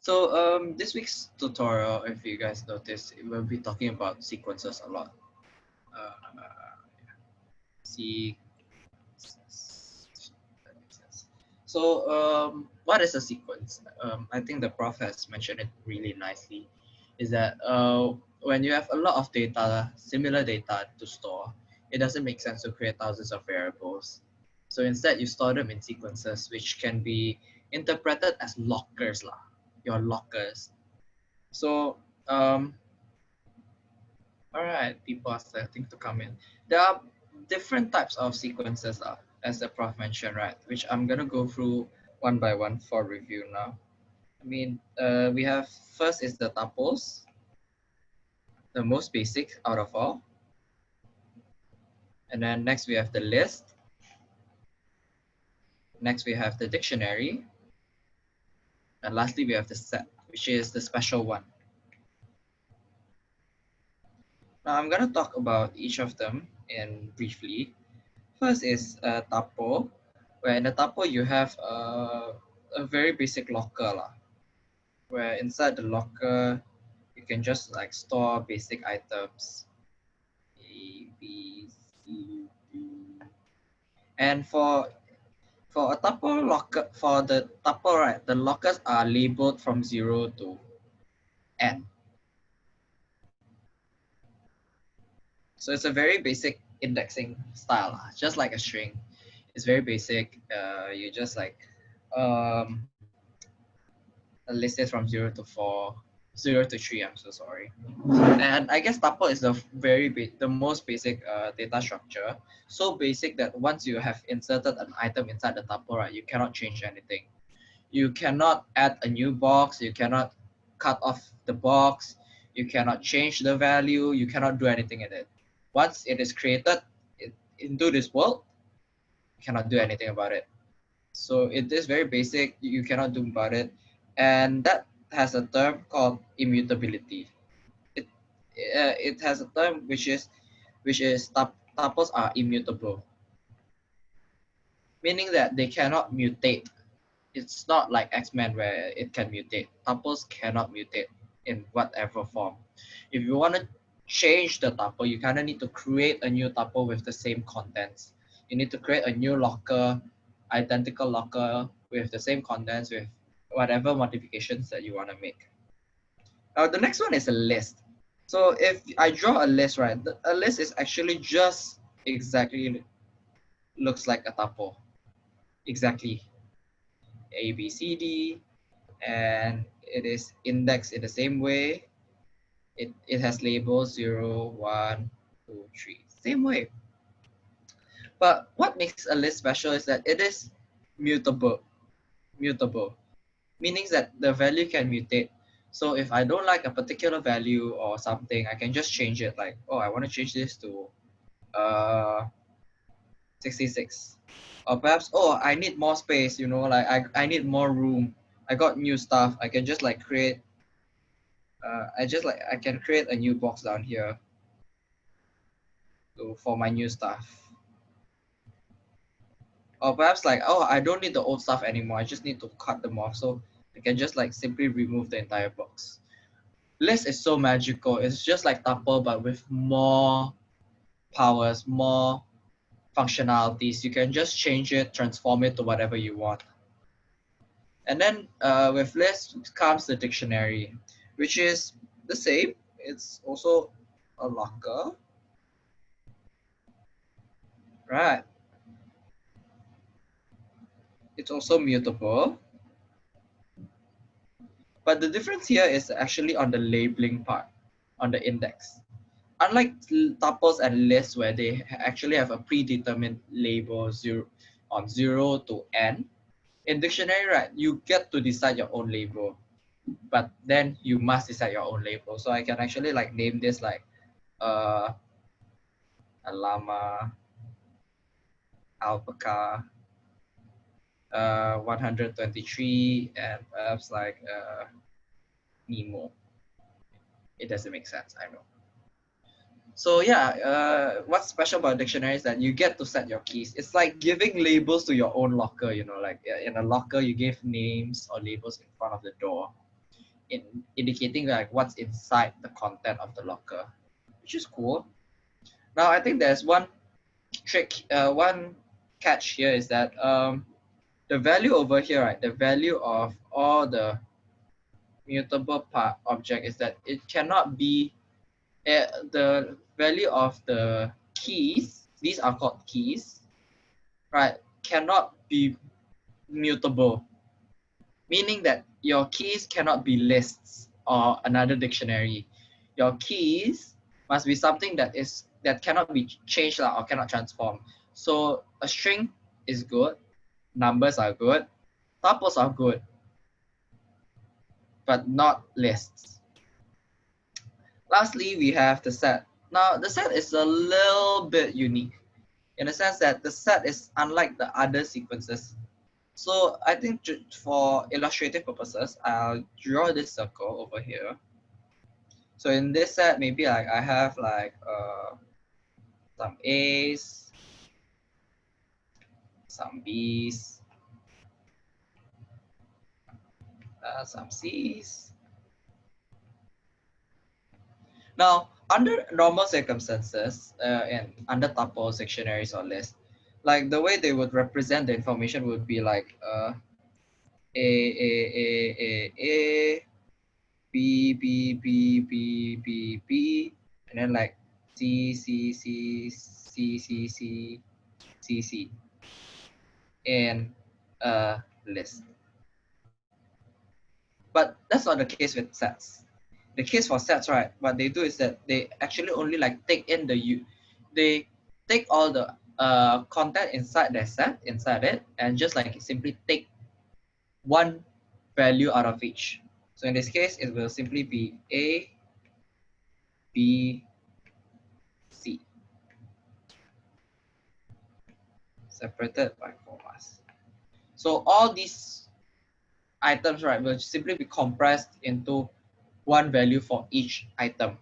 So um, this week's tutorial, if you guys notice, we'll be talking about sequences a lot. Uh, so um, what is a sequence? Um, I think the prof has mentioned it really nicely. Is that uh, when you have a lot of data, similar data to store, it doesn't make sense to create thousands of variables. So instead, you store them in sequences, which can be interpreted as lockers. Lah your lockers. So, um, all right, people are starting to come in. There are different types of sequences, uh, as the prof mentioned, right? Which I'm gonna go through one by one for review now. I mean, uh, we have first is the tuples, the most basic out of all. And then next we have the list. Next we have the dictionary. And lastly, we have the set, which is the special one. Now I'm going to talk about each of them in briefly. First is a tuple, where in the tuple you have a, a very basic locker, lah, where inside the locker you can just like store basic items. A, B, C, D. And for for a tuple locker, for the tuple, right, the lockers are labeled from zero to n. So it's a very basic indexing style, just like a string. It's very basic. Uh, you just like um, list it from zero to four zero to three. I'm so sorry. And I guess tuple is the very the most basic uh, data structure. So basic that once you have inserted an item inside the tuple, right, you cannot change anything. You cannot add a new box. You cannot cut off the box. You cannot change the value. You cannot do anything in it. Once it is created it, into this world, you cannot do anything about it. So it is very basic. You cannot do about it. And that has a term called immutability. It uh, it has a term which is which is tuples are immutable, meaning that they cannot mutate. It's not like X-Men where it can mutate. Tuples cannot mutate in whatever form. If you want to change the tuple, you kind of need to create a new tuple with the same contents. You need to create a new locker, identical locker with the same contents with whatever modifications that you want to make. Now, the next one is a list. So if I draw a list, right, a list is actually just exactly looks like a tuple. Exactly. A, B, C, D, and it is indexed in the same way. It, it has labels 0, 1, 2, 3, same way. But what makes a list special is that it is mutable. Mutable meaning that the value can mutate. So if I don't like a particular value or something, I can just change it like, oh, I want to change this to uh, 66. Or perhaps, oh, I need more space, you know, like I, I need more room. I got new stuff. I can just like create, uh, I just like, I can create a new box down here to, for my new stuff. Or perhaps like, oh, I don't need the old stuff anymore. I just need to cut them off. So I can just like simply remove the entire box. List is so magical. It's just like tuple, but with more powers, more functionalities. You can just change it, transform it to whatever you want. And then uh, with list comes the dictionary, which is the same. It's also a locker. Right. It's also mutable. But the difference here is actually on the labeling part, on the index. Unlike tuples and lists where they actually have a predetermined label zero, on 0 to n, in dictionary, right, you get to decide your own label. But then you must decide your own label. So I can actually like name this like uh, a llama, alpaca, uh, 123 and perhaps like uh, Nemo. It doesn't make sense, I know. So yeah, uh, what's special about dictionary is that you get to set your keys. It's like giving labels to your own locker, you know, like in a locker, you give names or labels in front of the door. in indicating like what's inside the content of the locker, which is cool. Now I think there's one trick, uh, one catch here is that um, the value over here, right? The value of all the mutable part object is that it cannot be uh, the value of the keys. These are called keys, right? Cannot be mutable, meaning that your keys cannot be lists or another dictionary. Your keys must be something that is that cannot be changed or cannot transform. So a string is good, numbers are good, tuples are good, but not lists. Lastly, we have the set. Now, the set is a little bit unique in the sense that the set is unlike the other sequences. So I think for illustrative purposes, I'll draw this circle over here. So in this set, maybe like I have like uh, some A's, some B's, uh, some C's. Now, under normal circumstances uh, and under tuples, dictionaries, or lists, like the way they would represent the information would be like uh, A, A, A, A, A, B, B, B, B, B, B, and then like C, C, C, C, C, C, C, C, in a list. But that's not the case with sets. The case for sets, right? What they do is that they actually only like take in the you, they take all the uh, content inside the set, inside it, and just like simply take one value out of each. So in this case, it will simply be A, B, C. Separated by commas. So all these items, right, will simply be compressed into one value for each item.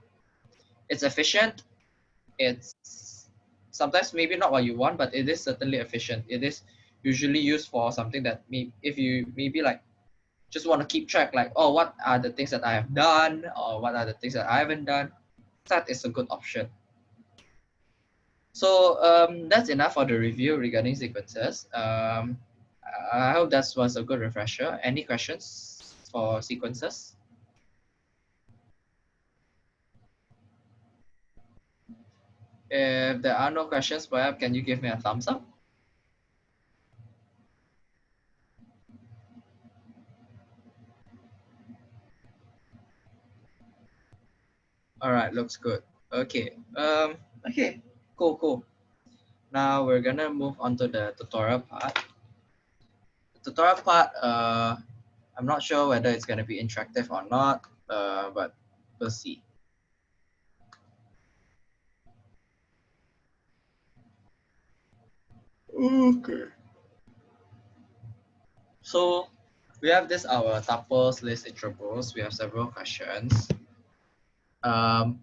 It's efficient. It's sometimes maybe not what you want, but it is certainly efficient. It is usually used for something that may, if you maybe like just want to keep track, like, oh, what are the things that I have done or what are the things that I haven't done, that is a good option. So um, that's enough for the review regarding sequences. Um, I hope that was a good refresher. Any questions for sequences? If there are no questions, perhaps can you give me a thumbs up? All right, looks good. Okay, um, okay, cool, cool. Now we're gonna move on to the tutorial part. Tutorial part, uh, I'm not sure whether it's gonna be interactive or not, uh, but we'll see. Okay. So we have this our tuples list intervals. We have several questions. Um,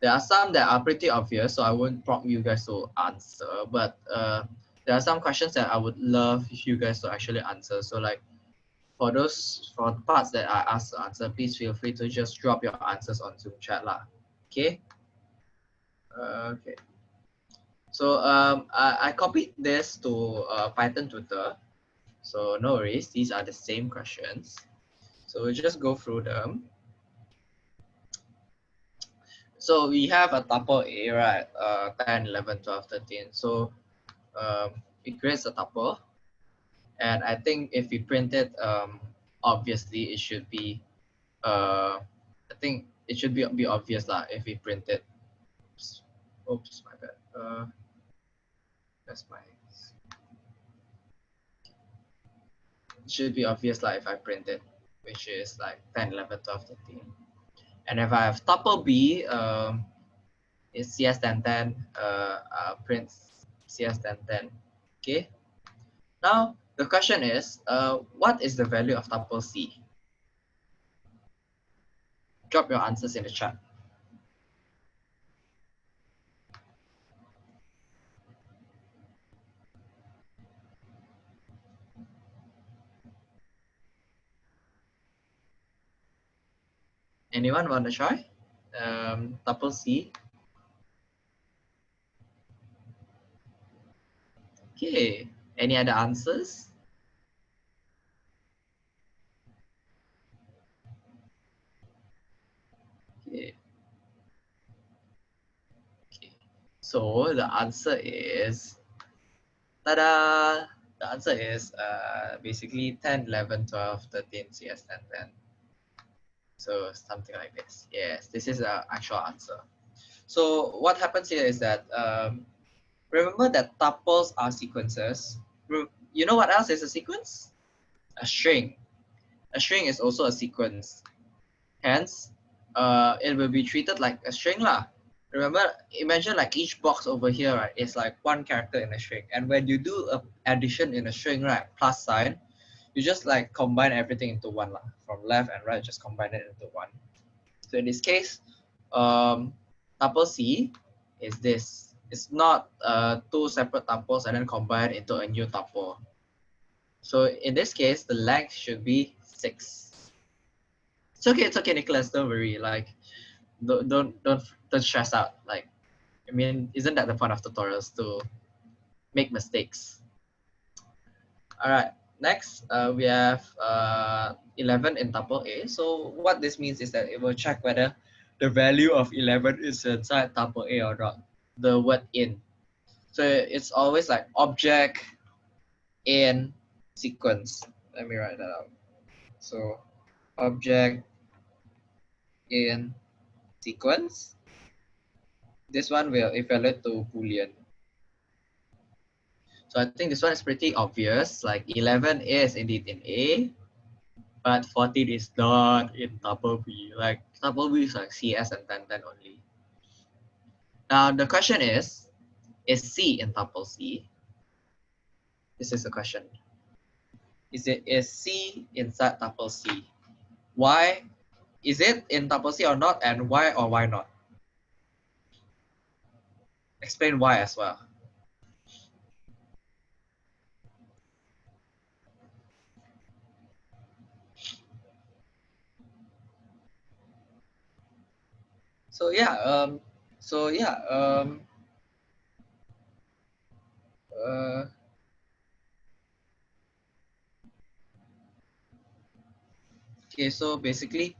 there are some that are pretty obvious, so I won't prompt you guys to answer, but uh, there are some questions that I would love if you guys to actually answer. So like for those for parts that I asked to answer, please feel free to just drop your answers on Zoom chat lah. Okay. Okay. So um, I, I copied this to uh, Python Tutor. So no worries, these are the same questions. So we'll just go through them. So we have a tuple A, right? Uh, 10, 11, 12, 13. So um, it creates a tuple. And I think if we print it, um, obviously it should be, uh, I think it should be, be obvious lah if we print it. Oops, Oops my bad. Uh, that's my it should be obvious like if I print it, which is like 10, 11, 12, 13. And if I have tuple B, um, it's CS1010, uh, uh, print CS1010. Okay. Now, the question is, uh, what is the value of tuple C? Drop your answers in the chat. Anyone want to try? Um, tuple C. Okay, any other answers? Okay. Okay, so the answer is, ta-da! The answer is uh, basically 10, 11, 12, 13, CS 10, 10. So something like this. Yes, this is the actual answer. So what happens here is that, um, remember that tuples are sequences. You know what else is a sequence? A string. A string is also a sequence. Hence, uh, it will be treated like a string lah. Remember, imagine like each box over here, right? is like one character in a string. And when you do a addition in a string, right, plus sign, you just like combine everything into one lah. From left and right, just combine it into one. So in this case, um, tuple C is this. It's not uh, two separate tuples and then combined into a new tuple. So in this case, the length should be six. It's okay, it's okay, Nicholas, don't worry. Like, don't, don't, don't, don't stress out. Like, I mean, isn't that the point of tutorials to make mistakes? All right, next uh, we have uh, 11 in tuple A. So what this means is that it will check whether the value of 11 is inside tuple A or not, the word in. So it's always like object in sequence. Let me write that out. So object in sequence. This one will evaluate to Boolean. So I think this one is pretty obvious. Like 11 is indeed in A, but 14 is not in tuple B. Like tuple B is like CS and 10, 10 only. Now the question is, is C in tuple C? This is the question. Is it is C inside tuple C? Why is it in tuple C or not, and why or why not? Explain why as well. So yeah, um, so yeah, um, uh, okay, so basically,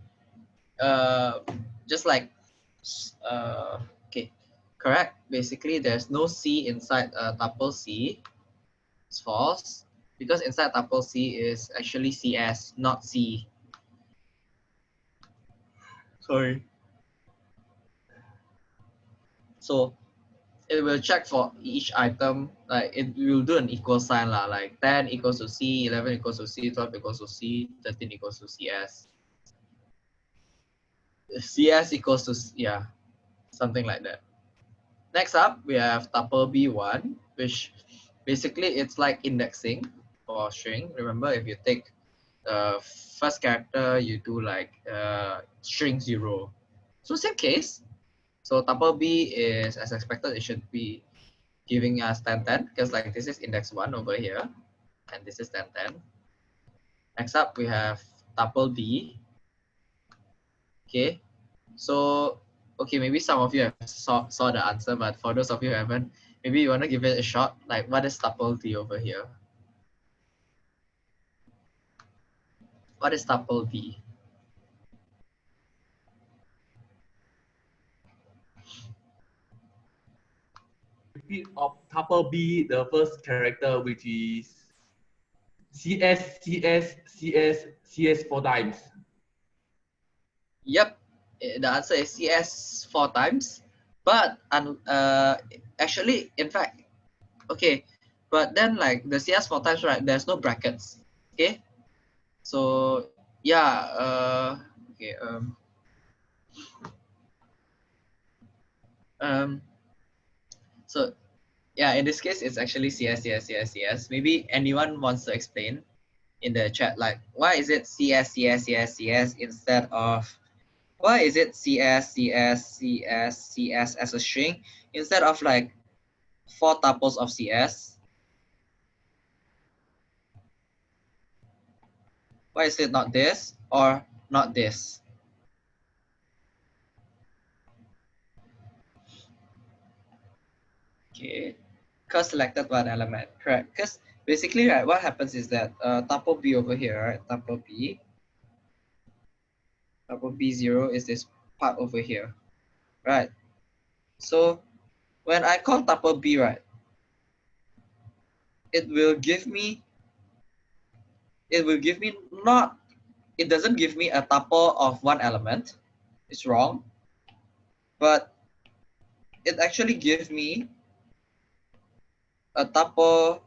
uh, just like, uh, okay, correct. Basically, there's no C inside uh, tuple C. It's false because inside tuple C is actually CS, not C. Sorry. So it will check for each item, like it will do an equal sign lah, like 10 equals to C, 11 equals to C, 12 equals to C, 13 equals to CS. CS equals to, yeah, something like that. Next up, we have tuple B1, which basically it's like indexing for string. Remember, if you take the first character, you do like uh, string zero. So same case, so tuple B is as expected, it should be giving us 10, 10 because like this is index one over here and this is 10, 10. Next up, we have tuple D. Okay, so okay, maybe some of you have saw, saw the answer, but for those of you who haven't, maybe you want to give it a shot. Like what is tuple D over here? What is tuple D? Repeat of tuple B, the first character, which is CS, CS, CS, CS four times. Yep, eh, the answer is CS four times. But uh, actually, in fact, okay, but then like the CS four times, right? There's no brackets. Okay, so yeah, uh, okay, um, um, so yeah, in this case, it's actually CS, CS, CS, CS. Maybe anyone wants to explain in the chat, like why is it CS, CS, CS, CS instead of why is it CS, CS, CS, CS as a string instead of like four tuples of CS? Why is it not this or not this? Okay, because selected one element, correct? Because basically, right, what happens is that uh, tuple B over here, right, tuple B, tuple B0 is this part over here, right? So when I call tuple B, right, it will give me, it will give me not, it doesn't give me a tuple of one element, it's wrong, but it actually gives me a tuple,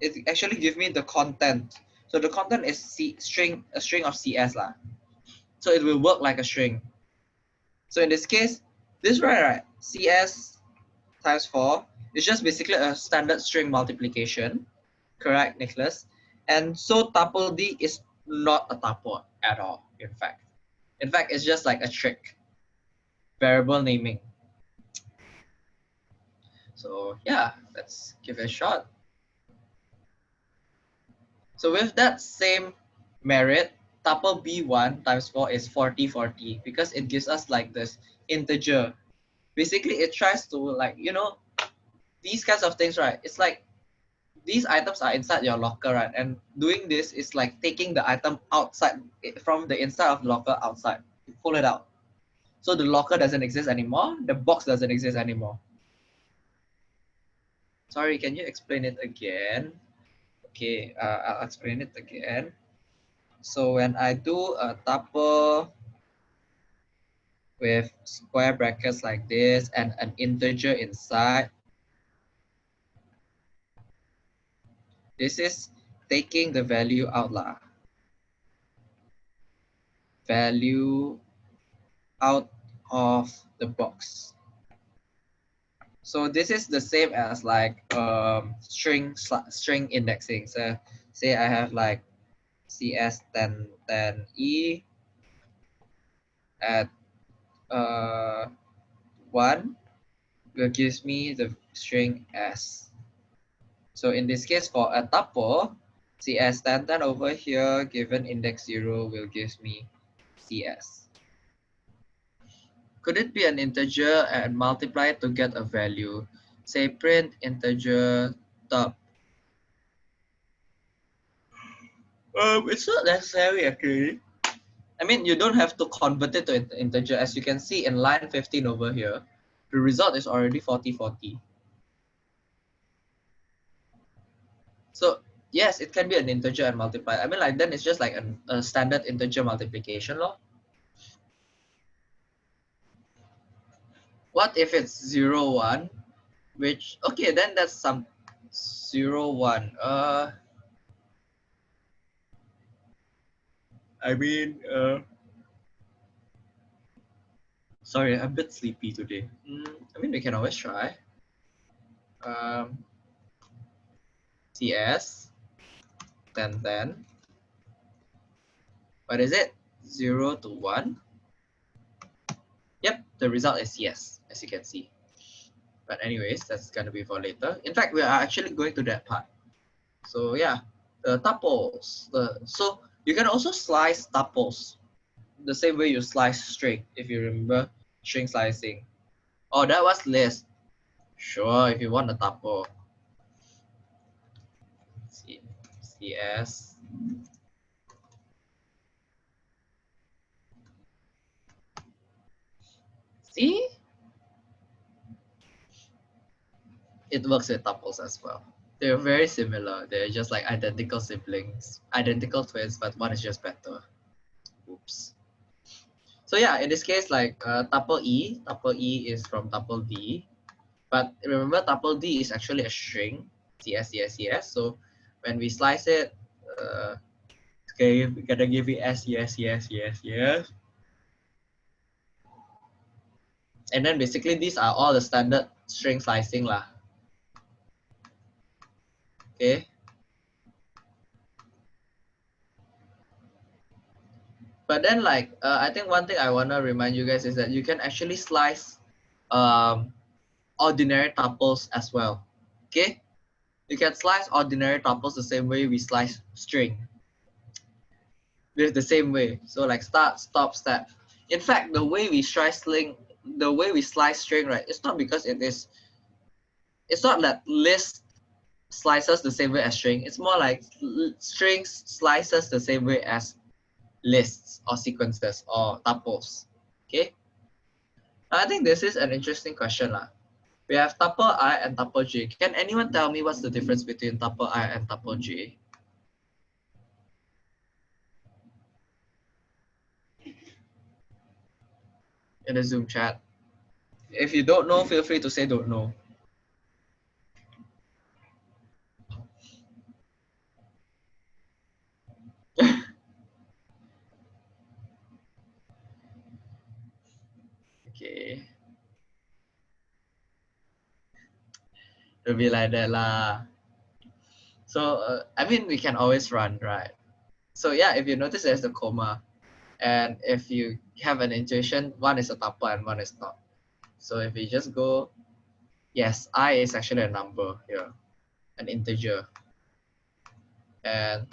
it actually gives me the content. So the content is C string, a string of CS lah. So it will work like a string. So in this case, this right, right, CS times four is just basically a standard string multiplication. Correct, Nicholas? And so tuple D is not a tuple at all, in fact. In fact, it's just like a trick. Variable naming. So yeah, let's give it a shot. So with that same merit, tuple B1 times 4 is 40, 40 because it gives us like this integer. Basically, it tries to like, you know, these kinds of things, right? It's like these items are inside your locker, right? And doing this is like taking the item outside from the inside of the locker outside. You pull it out. So the locker doesn't exist anymore. The box doesn't exist anymore. Sorry, can you explain it again? Okay, uh, I'll explain it again. So when I do a tuple with square brackets like this and an integer inside, this is taking the value out lah. Value out of the box. So this is the same as like um, string string indexing. So say I have like CS 10 10 E at uh, one will gives me the string S. So in this case for a tuple, CS 10 10 over here given index zero will gives me CS. Could it be an integer and multiply to get a value? Say print integer top. Um, it's not necessary actually. I mean, you don't have to convert it to an integer. As you can see in line 15 over here, the result is already 40, 40. So yes, it can be an integer and multiply. I mean, like then it's just like an, a standard integer multiplication law. What if it's zero one, which okay then that's some zero one. Uh, I mean, uh, sorry, I'm a bit sleepy today. Mm, I mean, we can always try. Um, CS, 10, 10. What is it? 0 to 1. Yep, the result is yes, as you can see. But anyways, that's gonna be for later. In fact, we are actually going to that part. So yeah, the tuples. The so you can also slice tuples the same way you slice string, if you remember string slicing. Oh, that was list. Sure, if you want a tuple. C CS See? It works with tuples as well. They're very similar. They're just like identical siblings, identical twins, but one is just better. Oops. So yeah, in this case, like uh, tuple E, tuple E is from tuple D. But remember, tuple D is actually a string, CS, CS, CS. So when we slice it, uh, okay, we gotta give it S, yes, yes, yes, yes. And then basically these are all the standard string slicing lah. Okay. But then like, uh, I think one thing I wanna remind you guys is that you can actually slice um, ordinary tuples as well. Okay. You can slice ordinary tuples the same way we slice string. With the same way. So like start, stop, step. In fact, the way we slice string the way we slice string, right, it's not because it is it's not that list slices the same way as string. It's more like strings slices the same way as lists or sequences or tuples. Okay. I think this is an interesting question. Lah. We have tuple i and tuple j. Can anyone tell me what's the difference between tuple i and tuple j? In the Zoom chat. If you don't know, feel free to say don't know. okay. It'll be like that lah. So, uh, I mean, we can always run, right? So yeah, if you notice there's the comma, and if you have an intuition, one is a tuple and one is not. So if we just go, yes, i is actually a number here, an integer. And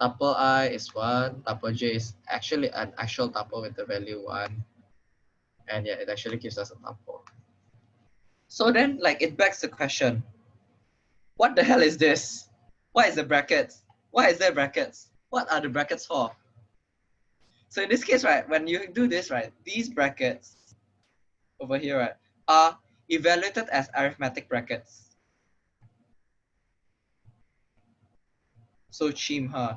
tuple i is one, tuple j is actually an actual tuple with the value one. And yeah, it actually gives us a tuple. So then like it begs the question, what the hell is this? What is the brackets? Why is there brackets? What are the brackets for? So in this case, right, when you do this, right, these brackets over here, right, are evaluated as arithmetic brackets. So chim, huh?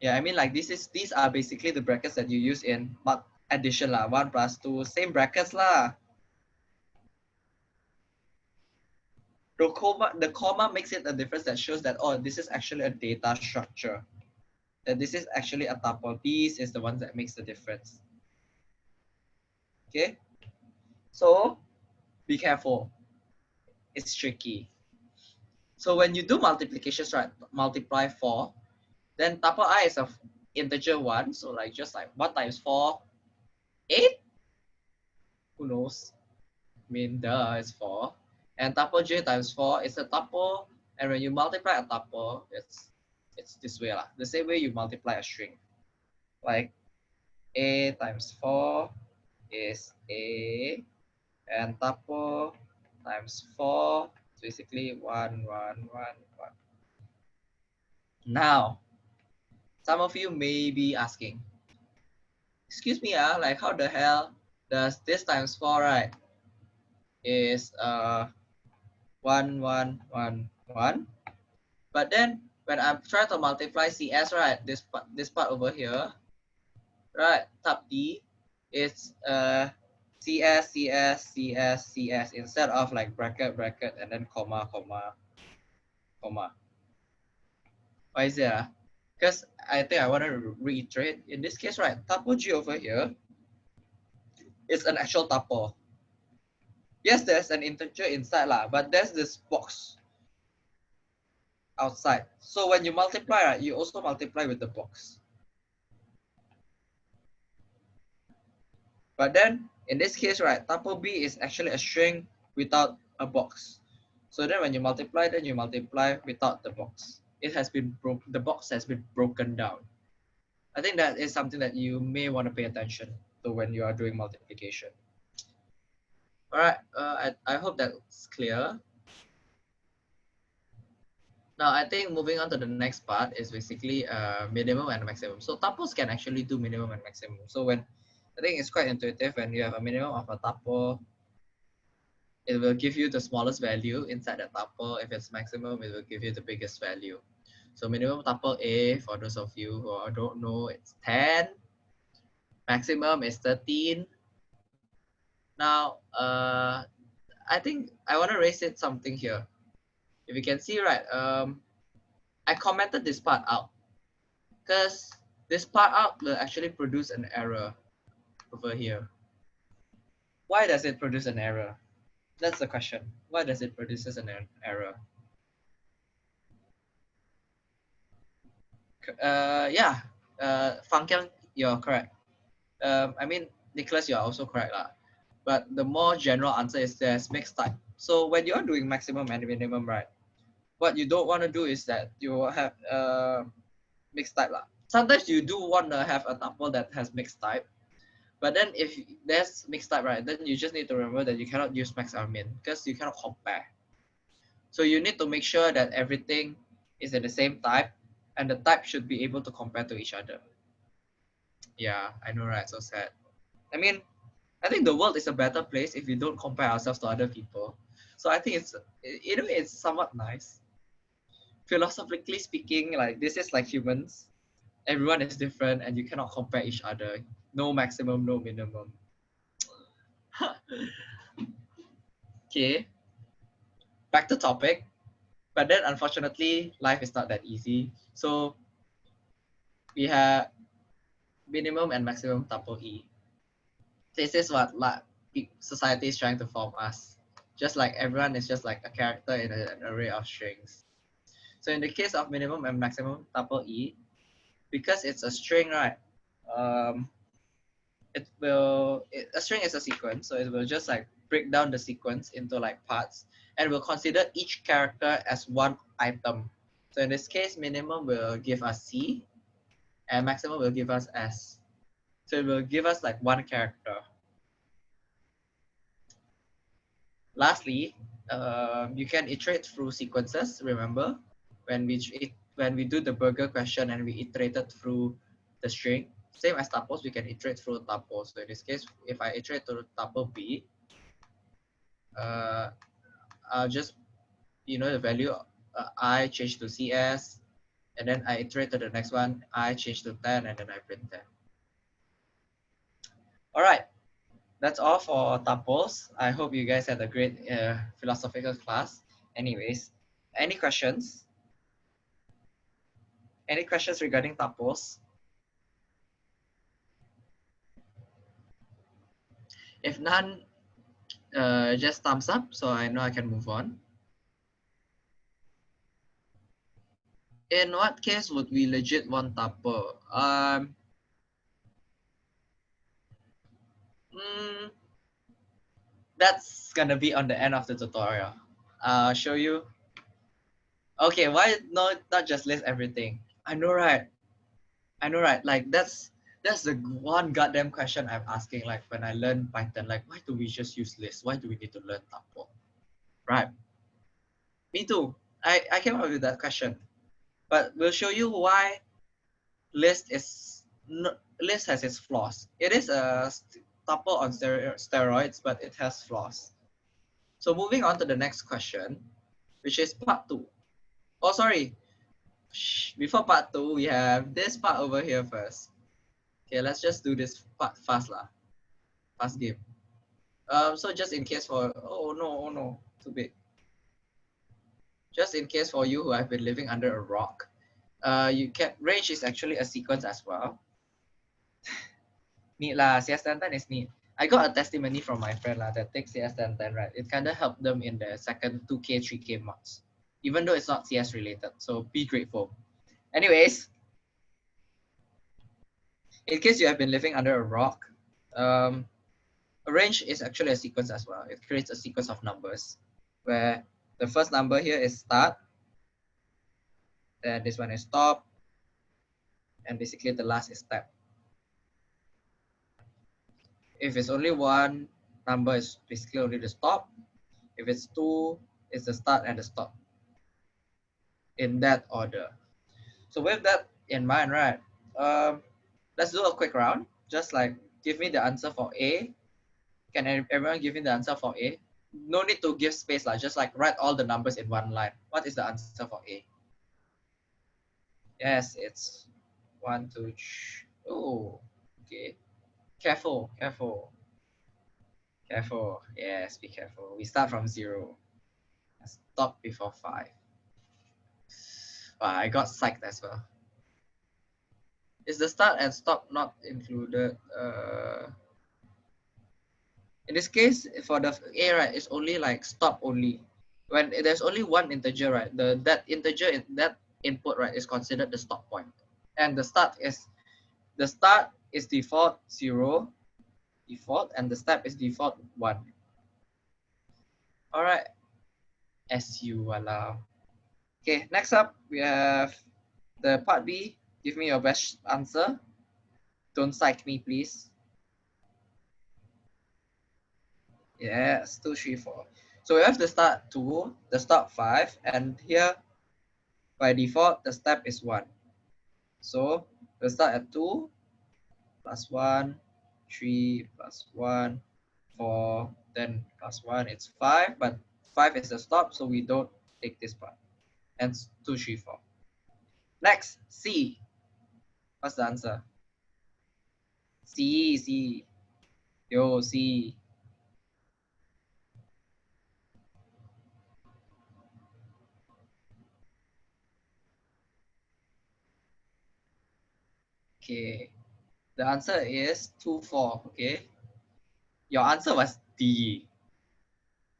Yeah, I mean like this is these are basically the brackets that you use in addition lah, one plus two, same brackets lah. The comma, the comma makes it a difference that shows that oh, this is actually a data structure. That this is actually a tuple. These is the ones that makes the difference. Okay. So be careful. It's tricky. So when you do multiplications, right, multiply 4, then tuple i is a integer 1. So like just like 1 times 4, 8? Who knows? I mean, duh, is 4. And tuple j times 4 is a tuple. And when you multiply a tuple, it's it's this way. Lah. The same way you multiply a string. Like a times 4 is a and tuple times 4 is basically 1, 1, 1, 1. Now, some of you may be asking, excuse me, uh, like how the hell does this times 4, right, is uh, 1, 1, 1, 1. But then when I'm trying to multiply CS, right, this part, this part over here, right, top D, it's uh, CS, CS, CS, CS instead of like bracket, bracket, and then comma, comma, comma. Why is that? Because I think I want to reiterate, in this case, right, tuple G over here is an actual tuple. Yes, there's an integer inside, lah, but there's this box outside. So when you multiply, right, you also multiply with the box. But then in this case, right, tuple B is actually a string without a box. So then when you multiply, then you multiply without the box. It has been broken, the box has been broken down. I think that is something that you may want to pay attention to when you are doing multiplication. All right, uh, I, I hope that's clear. Now, I think moving on to the next part is basically uh, minimum and maximum. So tuples can actually do minimum and maximum. So when I think it's quite intuitive when you have a minimum of a tuple, it will give you the smallest value inside the tuple. If it's maximum, it will give you the biggest value. So minimum tuple A, for those of you who don't know, it's 10. Maximum is 13. Now, uh, I think I want to raise it something here. If you can see, right, um, I commented this part out because this part out will actually produce an error over here. Why does it produce an error? That's the question. Why does it produce an error? Uh, yeah, uh, Fangkyang, you're correct. Um, I mean, Nicholas, you're also correct. Lah. But the more general answer is there's mixed type. So when you're doing maximum and minimum, right, what you don't want to do is that you have uh, mixed type. Lah. Sometimes you do want to have a tuple that has mixed type, but then if there's mixed type, right, then you just need to remember that you cannot use max or min because you cannot compare. So you need to make sure that everything is in the same type and the type should be able to compare to each other. Yeah, I know, right? So sad. I mean, I think the world is a better place if we don't compare ourselves to other people. So I think it's, you know, it's somewhat nice. Philosophically speaking, like this is like humans. Everyone is different and you cannot compare each other. No maximum, no minimum. okay, back to topic. But then unfortunately, life is not that easy. So we have minimum and maximum tuple E. This is what society is trying to form us. Just like everyone is just like a character in an array of strings. So in the case of minimum and maximum tuple E, because it's a string, right? Um, it will, it, a string is a sequence. So it will just like break down the sequence into like parts and we'll consider each character as one item. So in this case, minimum will give us C and maximum will give us S. So it will give us like one character. Lastly, uh, you can iterate through sequences. Remember, when we when we do the burger question and we iterated through the string, same as tuples, we can iterate through tuples. So in this case, if I iterate to tuple B, uh, I'll just, you know, the value uh, I change to CS, and then I iterate to the next one, I change to 10, and then I print 10. All right, that's all for tuples. I hope you guys had a great uh, philosophical class. Anyways, any questions? Any questions regarding tuples? If none, uh, just thumbs up so I know I can move on. In what case would we legit want tuple? Um, mm, that's gonna be on the end of the tutorial. I'll show you. Okay, why not, not just list everything? I know, right? I know, right? Like that's that's the one goddamn question I'm asking. Like when I learn Python, like why do we just use list? Why do we need to learn tuple? Right? Me too. I, I came up with that question, but we'll show you why list is list has its flaws. It is a tuple on steroids, but it has flaws. So moving on to the next question, which is part two. Oh, sorry. Before part two, we have this part over here first. Okay, let's just do this part fast lah. Fast game. Um, so just in case for, oh no, oh no, too big. Just in case for you who have been living under a rock, uh, you can, range is actually a sequence as well. Neat lah, CS1010 is neat. I got a testimony from my friend lah that takes CS1010, right? It kind of helped them in the second 2K, 3K marks, even though it's not CS related. So be grateful. Anyways, in case you have been living under a rock, um, a range is actually a sequence as well. It creates a sequence of numbers where the first number here is start, then this one is stop, and basically the last is step. If it's only one number, is basically only the stop. If it's two, it's the start and the stop. In that order. So with that in mind, right, um, let's do a quick round. Just like give me the answer for A. Can everyone give me the answer for A? No need to give space, like just like write all the numbers in one line. What is the answer for A? Yes, it's one, two. Oh, okay. Careful, careful. Careful. Yes, be careful. We start from zero. Stop before five. Wow, I got psyched as well. Is the start and stop not included? Uh, in this case, for the A, right, it's only like stop only. When there's only one integer, right, the that integer that input, right, is considered the stop point. And the start is, the start is default zero, default, and the step is default one. All right, SU allow. Okay, next up, we have the part B, Give me your best answer. Don't psych me, please. Yes, two, three, four. So we have the start two, the stop five, and here by default the step is one. So we'll start at two plus one, three plus one, four, then plus one, it's five, but five is the stop, so we don't take this part. And two, three, four. Next, C. What's the answer? C, C. Yo, C. Okay. The answer is 2, 4. Okay. Your answer was D.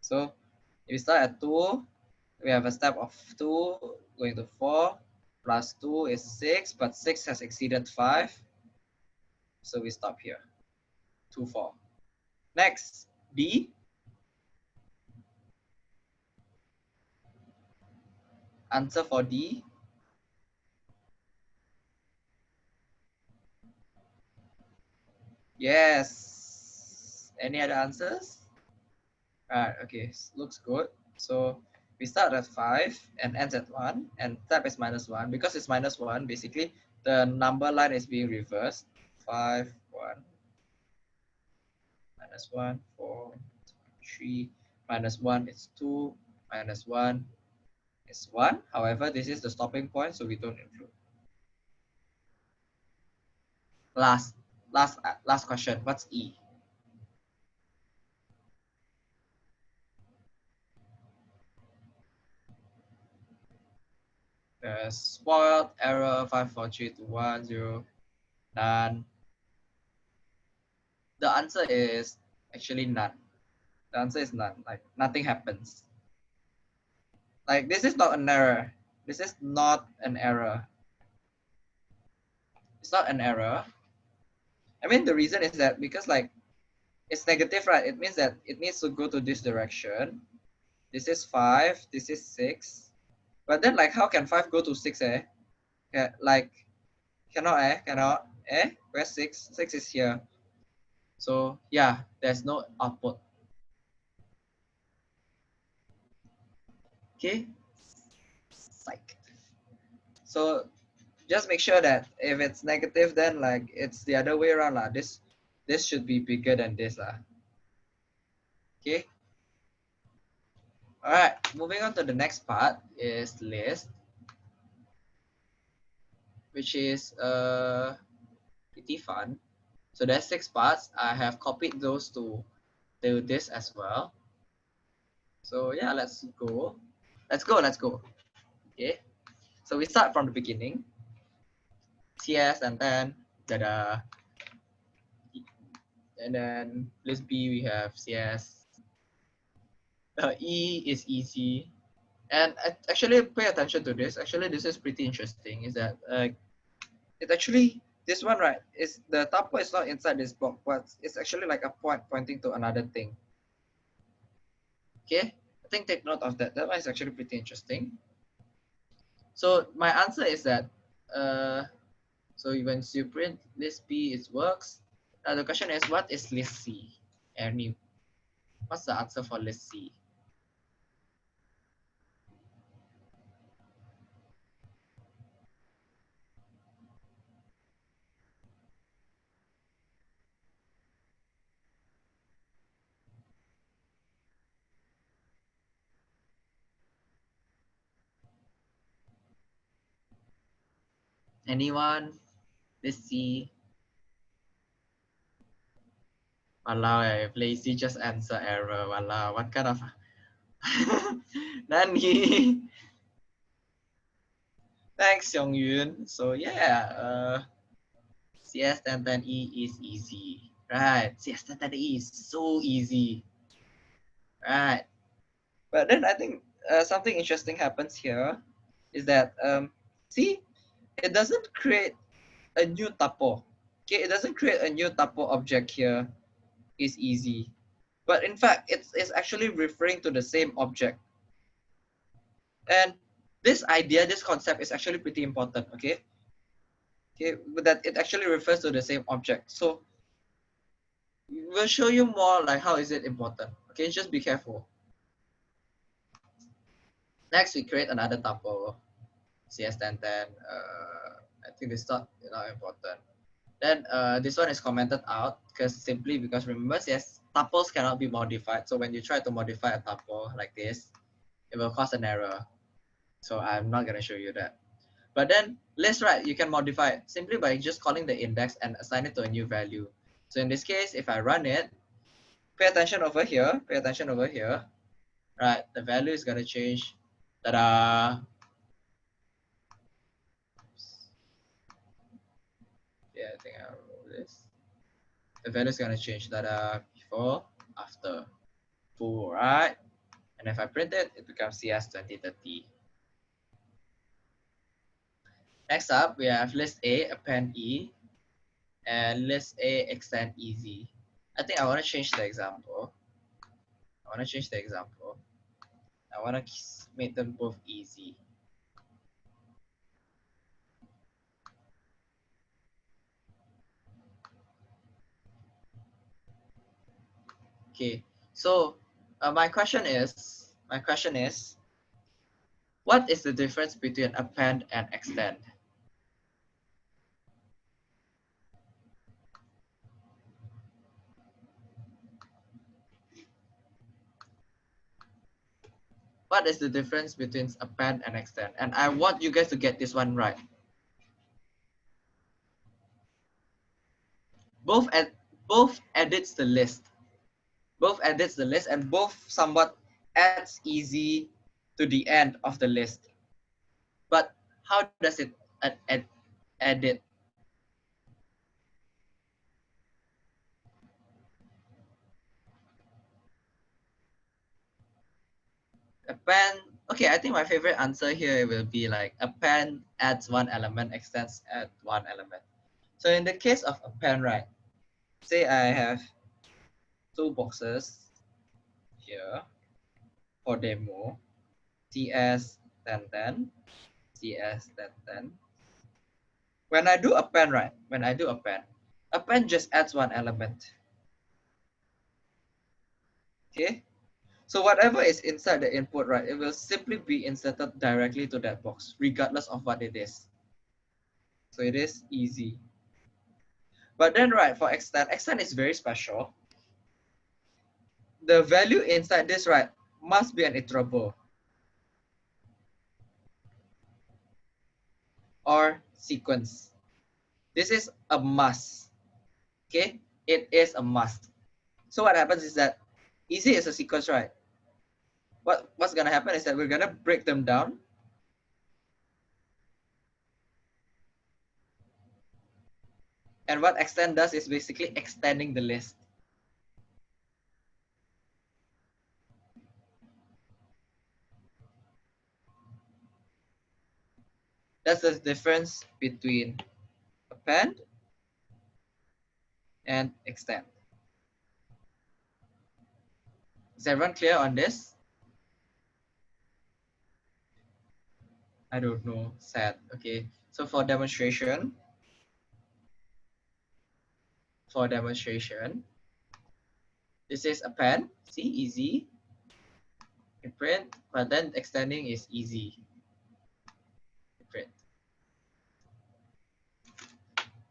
So if we start at 2, we have a step of 2 going to 4 plus 2 is 6, but 6 has exceeded 5. So we stop here. 2, 4. Next, D. Answer for D. Yes. Any other answers? Alright, okay, looks good. So we start at 5 and ends at 1 and step is minus 1. Because it's minus 1, basically the number line is being reversed. 5, 1, minus 1, 4, 3, minus 1 is 2, minus 1 is 1. However, this is the stopping point, so we don't include. Last, last, last question. What's E? uh, spoiled error 543210 none the answer is actually none. The answer is none. Like nothing happens. Like this is not an error. This is not an error. It's not an error i mean the reason is that because like it's negative right it means that it needs to go to this direction this is five this is six but then like how can 5 go to 6 eh? Like cannot eh? Cannot eh? Where's 6? 6 is here. So yeah, there's no output. Okay. Psych. So just make sure that if it's negative, then like it's the other way around. Lah. This this should be bigger than this. Lah. Okay. All right, moving on to the next part is list, which is uh, pretty fun. So there's six parts. I have copied those to do this as well. So yeah, let's go. Let's go, let's go. Okay, so we start from the beginning. CS and then da and then list B we have CS uh, E is easy. And actually pay attention to this. Actually, this is pretty interesting. Is that uh, it actually this one right is the tuple is not inside this block, but it's actually like a point pointing to another thing. Okay, I think take note of that. That one is actually pretty interesting. So my answer is that uh, so once you print list B, it works. Now the question is, what is list C? Any, what's the answer for list C? Anyone? Let's see. Walao, if lazy just answer error. Walao, what kind of Nani? Thanks, Young Yun. So yeah, uh, CS 1010E is easy. Right, CS 1010E is so easy. Right. But then I think uh, something interesting happens here is that, um, see, it doesn't create a new tuple. Okay, it doesn't create a new tuple object here. Is easy. But in fact, it's, it's actually referring to the same object. And this idea, this concept is actually pretty important, okay? Okay, but that it actually refers to the same object. So we'll show you more like how is it important. Okay, just be careful. Next, we create another tuple, CS1010. Uh, I think this not, not important. Then uh, this one is commented out because simply because remember yes, tuples cannot be modified. So when you try to modify a tuple like this, it will cause an error. So I'm not gonna show you that. But then list, right, you can modify it simply by just calling the index and assign it to a new value. So in this case, if I run it, pay attention over here, pay attention over here, right? The value is gonna change. Ta-da! Yeah, I think I'll roll this. The value is gonna change. Ta-da! Uh, before, after, full, right? And if I print it, it becomes CS 2030. Next up, we have list A, append E, and list A, extend easy. I think I want to change the example. I want to change the example. I want to make them both easy. Okay, so uh, my question is, my question is, what is the difference between append and extend? what is the difference between append and extend? And I want you guys to get this one right. Both at both edits the list. Both edits the list and both somewhat adds easy to the end of the list. But how does it add, add, edit? append okay i think my favorite answer here will be like append adds one element extends add one element so in the case of append right say i have two boxes here for demo cs 1010 cs 1010 when i do append right when i do append append just adds one element okay so whatever is inside the input, right, it will simply be inserted directly to that box, regardless of what it is. So it is easy. But then, right, for extend, extend is very special. The value inside this, right, must be an iterable. Or sequence. This is a must. Okay, it is a must. So what happens is that easy is a sequence, right? what, what's to happen is that we're to break them down. And what extend does is basically extending the list. That's the difference between append and extend. Is everyone clear on this? I don't know, sad. Okay, so for demonstration, for demonstration, this is append, see, easy. Print, but then extending is easy. You print.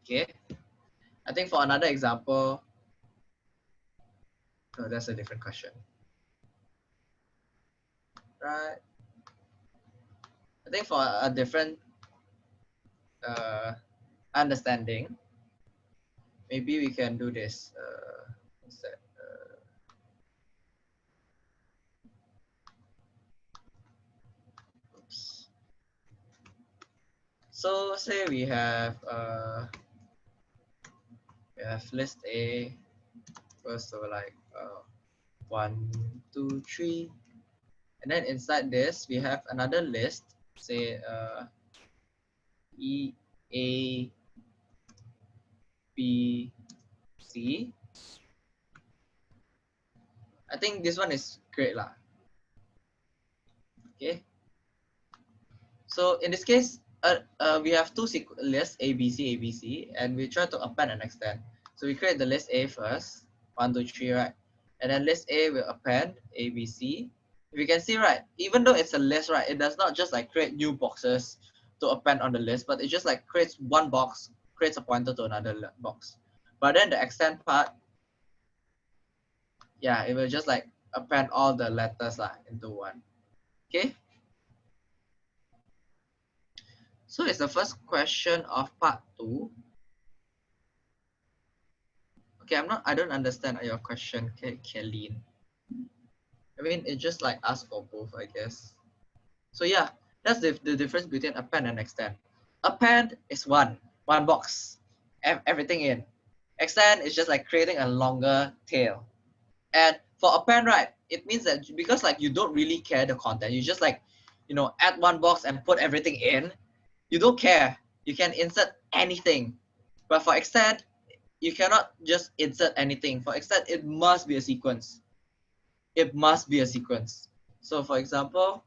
Okay, I think for another example, no, that's a different question. Right. I think for a different uh, understanding, maybe we can do this uh. Uh, oops. So say we have uh, we have list A first so like uh, one, two, three, and then inside this we have another list say uh, E A B C. I think this one is great lah. Okay. So in this case, uh, uh, we have two lists A B C A B C, and we try to append and extend. So we create the list A first, one two three right, and then list A will append A B C, if you can see right, even though it's a list, right, it does not just like create new boxes to append on the list, but it just like creates one box, creates a pointer to another box. But then the extend part, yeah, it will just like append all the letters lah into one. Okay. So it's the first question of part two. Okay, I'm not, I don't understand your question, Kelly. I mean, it's just like ask for both, I guess. So yeah, that's the, the difference between append and extend. Append is one, one box, everything in. Extend is just like creating a longer tail. And for append, right, it means that because like you don't really care the content, you just like, you know, add one box and put everything in, you don't care. You can insert anything. But for extend, you cannot just insert anything. For extend, it must be a sequence it must be a sequence. So for example,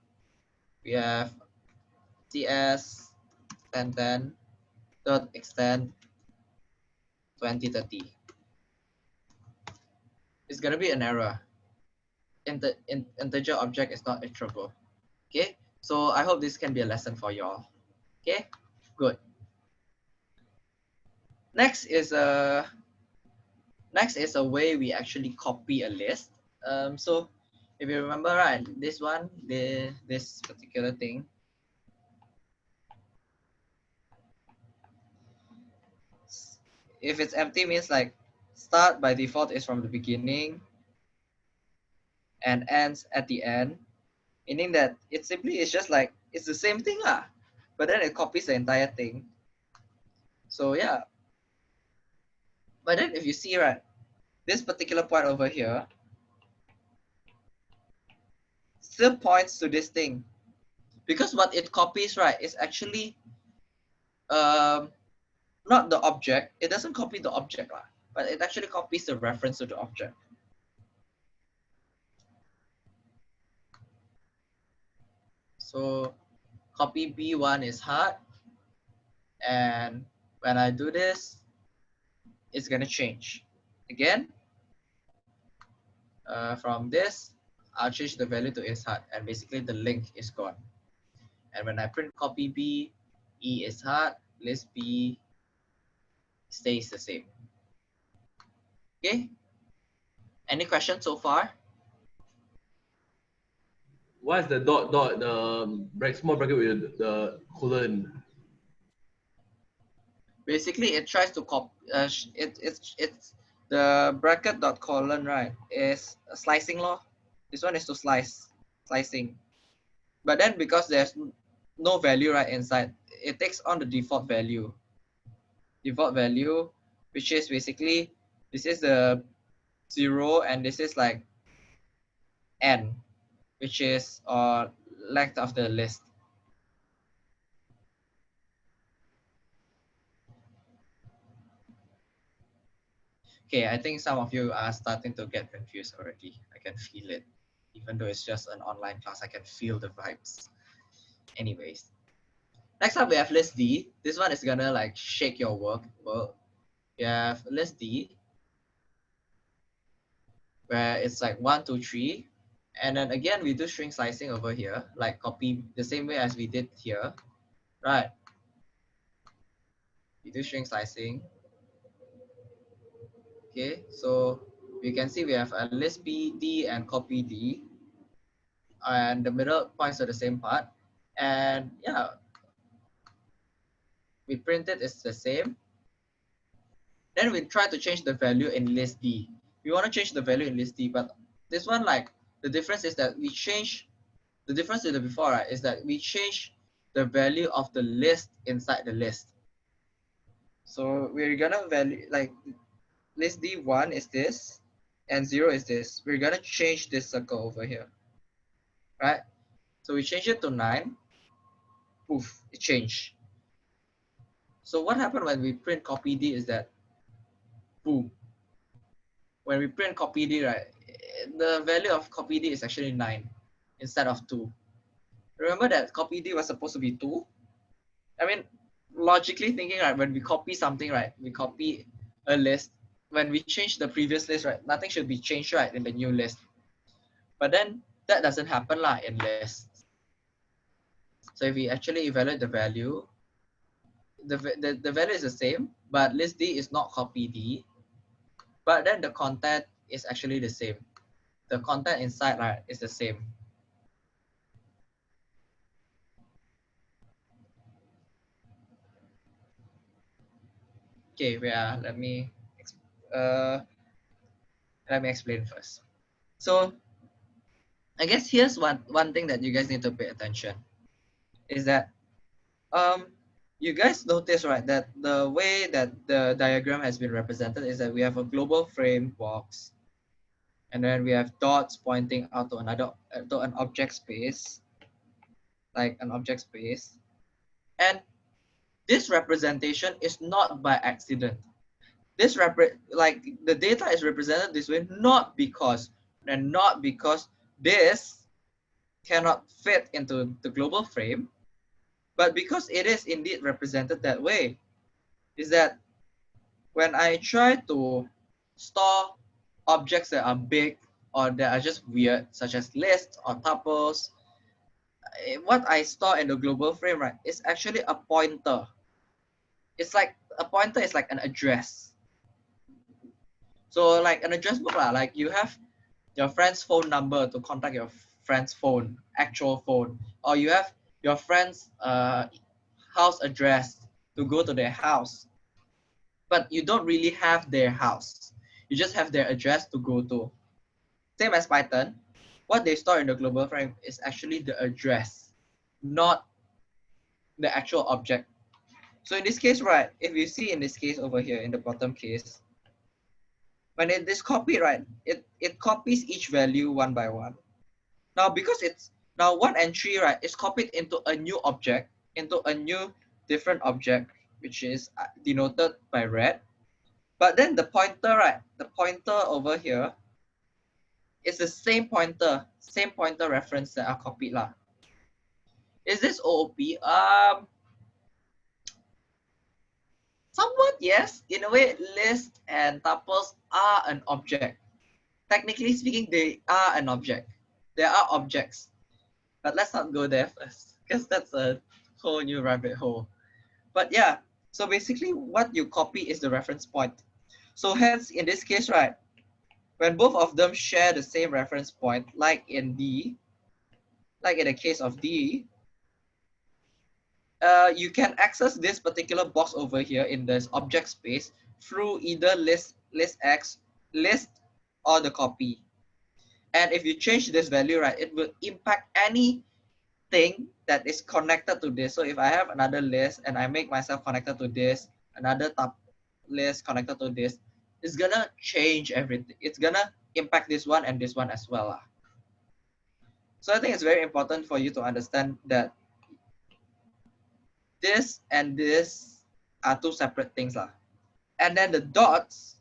we have cs and then dot extend 2030. It's gonna be an error. Inter in integer object is not iterable. Okay, so I hope this can be a lesson for y'all. Okay, good. Next is a next is a way we actually copy a list. Um, so if you remember right, this one, the this particular thing, if it's empty means like start by default is from the beginning and ends at the end, meaning that it simply is just like, it's the same thing lah, but then it copies the entire thing. So yeah. But then if you see right, this particular point over here, still points to this thing because what it copies right is actually um, not the object it doesn't copy the object lah, but it actually copies the reference to the object so copy b1 is hard and when I do this it's gonna change again uh, from this I'll change the value to is hard and basically the link is gone. And when I print copy B, E is hard, list B stays the same. Okay. Any questions so far? What is the dot dot the small bracket with the colon? Basically, it tries to copy. Uh, it it's it's the bracket dot colon right is a slicing law. This one is to slice, slicing. But then because there's no value right inside, it takes on the default value. Default value, which is basically, this is the zero and this is like n, which is uh, length of the list. Okay, I think some of you are starting to get confused already. I can feel it even though it's just an online class, I can feel the vibes. Anyways, next up we have list D. This one is gonna like shake your work. Well, we have list D, where it's like one, two, three. And then again, we do string slicing over here, like copy the same way as we did here, right? We do string slicing. Okay, so we can see we have a list B, D, and copy D. And the middle points to the same part. And yeah, we print it, it's the same. Then we try to change the value in list D. We want to change the value in list D, but this one, like, the difference is that we change, the difference in the before, right, is that we change the value of the list inside the list. So we're gonna value, like, list D1 is this, and 0 is this. We're to change this circle over here, right? So we change it to 9. Poof, it changed. So what happened when we print copy D is that, boom. When we print copy D, right, the value of copy D is actually 9 instead of 2. Remember that copy D was supposed to be 2? I mean, logically thinking, right, when we copy something, right, we copy a list, when we change the previous list, right, nothing should be changed, right, in the new list. But then that doesn't happen lah in list. So if we actually evaluate the value, the, the, the value is the same, but list D is not copy D, but then the content is actually the same. The content inside right is the same. Okay, yeah, let me uh, let me explain first. So I guess here's one, one thing that you guys need to pay attention is that um, you guys notice, right, that the way that the diagram has been represented is that we have a global frame box and then we have dots pointing out to another, uh, to an object space, like an object space. And this representation is not by accident. This repre like the data is represented this way, not because, and not because this cannot fit into the global frame, but because it is indeed represented that way, is that when I try to store objects that are big or that are just weird, such as lists or tuples, eh, what I store in the global frame, right, is actually a pointer. It's like a pointer is like an address. So like an address book, like you have your friend's phone number to contact your friend's phone, actual phone, or you have your friend's uh, house address to go to their house. But you don't really have their house. You just have their address to go to. Same as Python, what they store in the global frame is actually the address, not the actual object. So in this case, right, if you see in this case over here in the bottom case, when it is copied, right, it, it copies each value one by one. Now, because it's now one entry, right, is copied into a new object, into a new different object, which is uh, denoted by red. But then the pointer, right, the pointer over here is the same pointer, same pointer reference that are copied. Lah. Is this OOP? Um, Somewhat, yes. In a way, lists and tuples are an object. Technically speaking, they are an object. They are objects. But let's not go there first, because that's a whole new rabbit hole. But yeah, so basically what you copy is the reference point. So hence, in this case, right, when both of them share the same reference point, like in D, like in the case of D, uh, you can access this particular box over here in this object space through either list, list X, list, or the copy. And if you change this value, right, it will impact anything that is connected to this. So if I have another list and I make myself connected to this, another top list connected to this, it's gonna change everything. It's gonna impact this one and this one as well. Lah. So I think it's very important for you to understand that this and this are two separate things. Lah. And then the dots,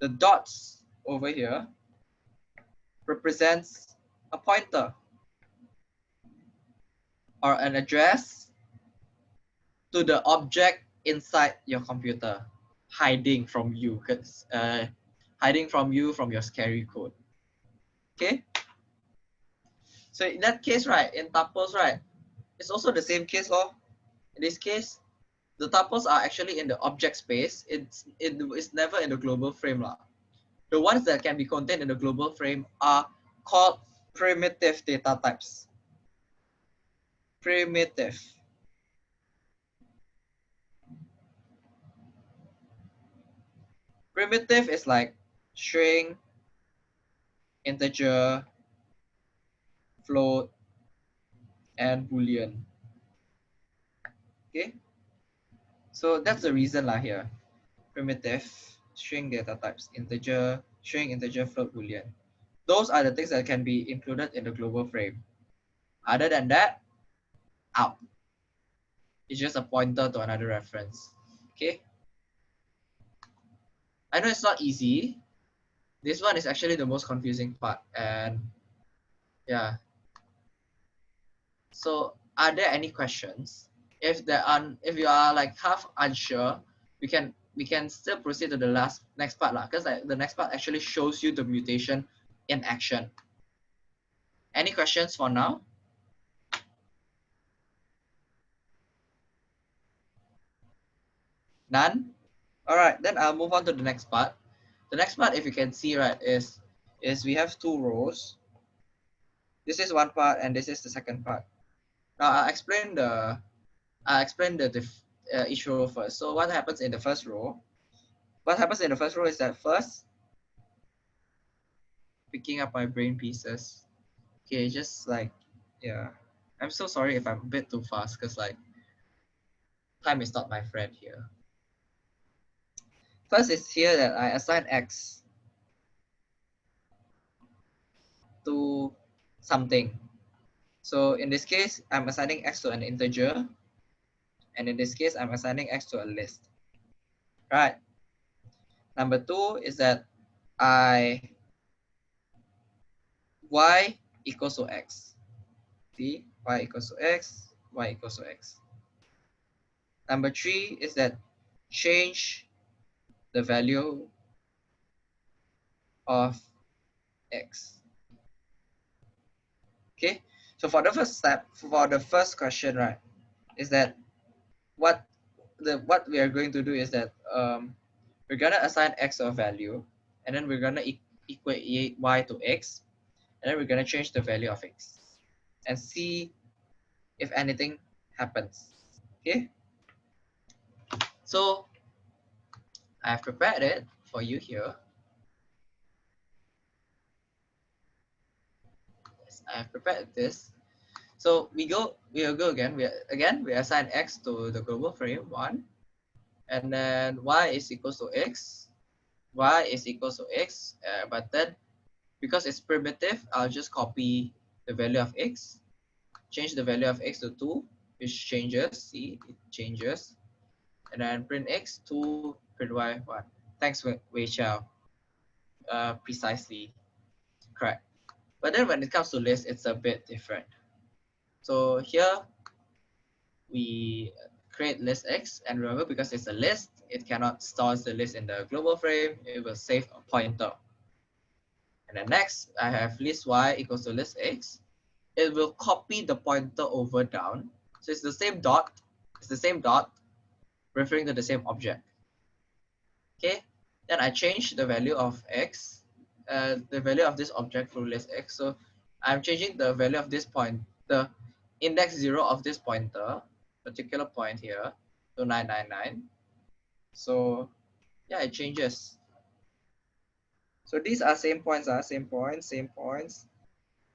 the dots over here represents a pointer or an address to the object inside your computer hiding from you because uh, hiding from you from your scary code okay so in that case right in tuples right it's also the same case law in this case, the tuples are actually in the object space. It's, it, it's never in the global frame. Lah. The ones that can be contained in the global frame are called primitive data types. Primitive. Primitive is like string, integer, float, and boolean. Okay. So that's the reason lah here. Primitive, string data types, integer, string, integer, float, boolean. Those are the things that can be included in the global frame. Other than that, out. It's just a pointer to another reference. Okay. I know it's not easy. This one is actually the most confusing part. And yeah. So are there any questions? if there are if you are like half unsure, we can we can still proceed to the last next part lah. Because like the next part actually shows you the mutation in action. Any questions for now? None? All right, then I'll move on to the next part. The next part, if you can see, right, is, is we have two rows. This is one part and this is the second part. Now I'll explain the, I'll explain the uh, each row first. So what happens in the first row? What happens in the first row is that first, picking up my brain pieces. Okay, just like, yeah. I'm so sorry if I'm a bit too fast because like, time is not my friend here. First is here that I assign x to something. So in this case, I'm assigning x to an integer. And in this case, I'm assigning x to a list. Right. Number two is that I y equals to x. See, y equals to x, y equals to x. Number three is that change the value of x. Okay, so for the first step, for the first question, right, is that what the what we are going to do is that um, we're gonna assign x a value, and then we're gonna e equate y to x, and then we're gonna change the value of x, and see if anything happens. Okay. So I have prepared it for you here. Yes, I have prepared this. So we go, we'll go again. We again we assign x to the global frame one, and then y is equals to x, y is equals to x. Uh, but then because it's primitive, I'll just copy the value of x, change the value of x to two, which changes. See, it changes, and then print x to y one. Thanks, Wei Xiao. Uh, precisely correct. But then when it comes to list, it's a bit different. So here we create list X and remember because it's a list, it cannot store the list in the global frame. It will save a pointer. And then next I have list Y equals to list X. It will copy the pointer over down. So it's the same dot, it's the same dot referring to the same object. Okay, then I change the value of X, uh, the value of this object through list X. So I'm changing the value of this point, the index zero of this pointer, particular point here, to 999. So yeah, it changes. So these are same points, are uh, same points, same points.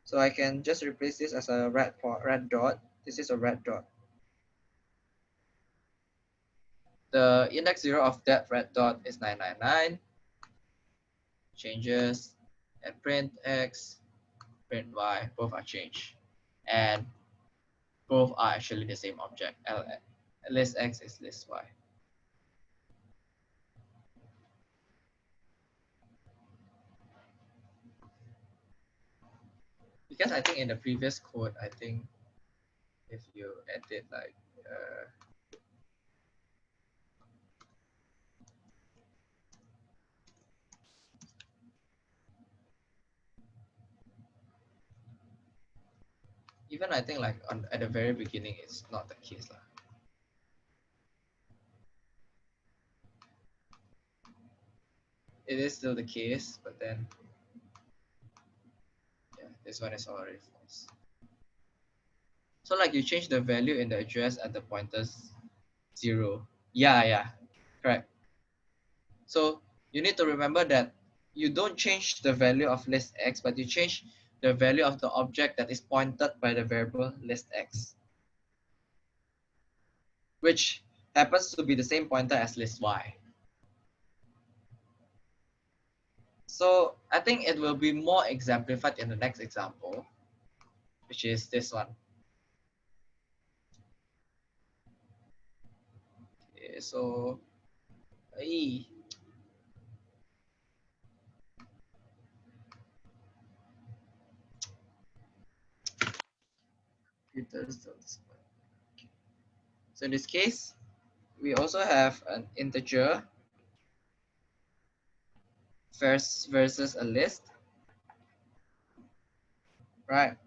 So I can just replace this as a red, red dot. This is a red dot. The index zero of that red dot is 999. Changes and print X, print Y, both are changed. And both are actually the same object. List X is list Y. Because I think in the previous code, I think if you edit like uh, even I think like on, at the very beginning, it's not the case. Lah. It is still the case, but then yeah, this one is already false. So like you change the value in the address at the pointers zero. Yeah, yeah, correct. So you need to remember that you don't change the value of list X, but you change the value of the object that is pointed by the variable list x, which happens to be the same pointer as list y. So I think it will be more exemplified in the next example, which is this one. Okay, so, it does those. Okay. So in this case, we also have an integer first versus a list, right?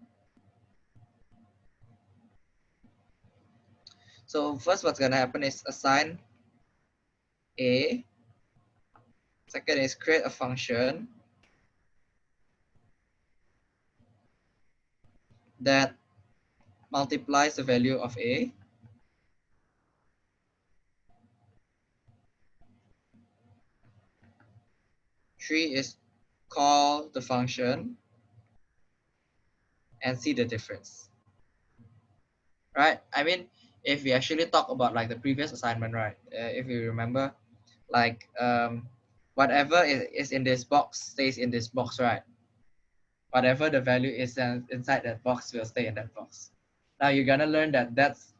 So first what's gonna happen is assign a, second is create a function that multiplies the value of A. Three is call the function and see the difference. Right? I mean, if we actually talk about like the previous assignment, right? Uh, if you remember, like um, whatever is, is in this box stays in this box, right? Whatever the value is inside that box will stay in that box. Now you're gonna learn that that's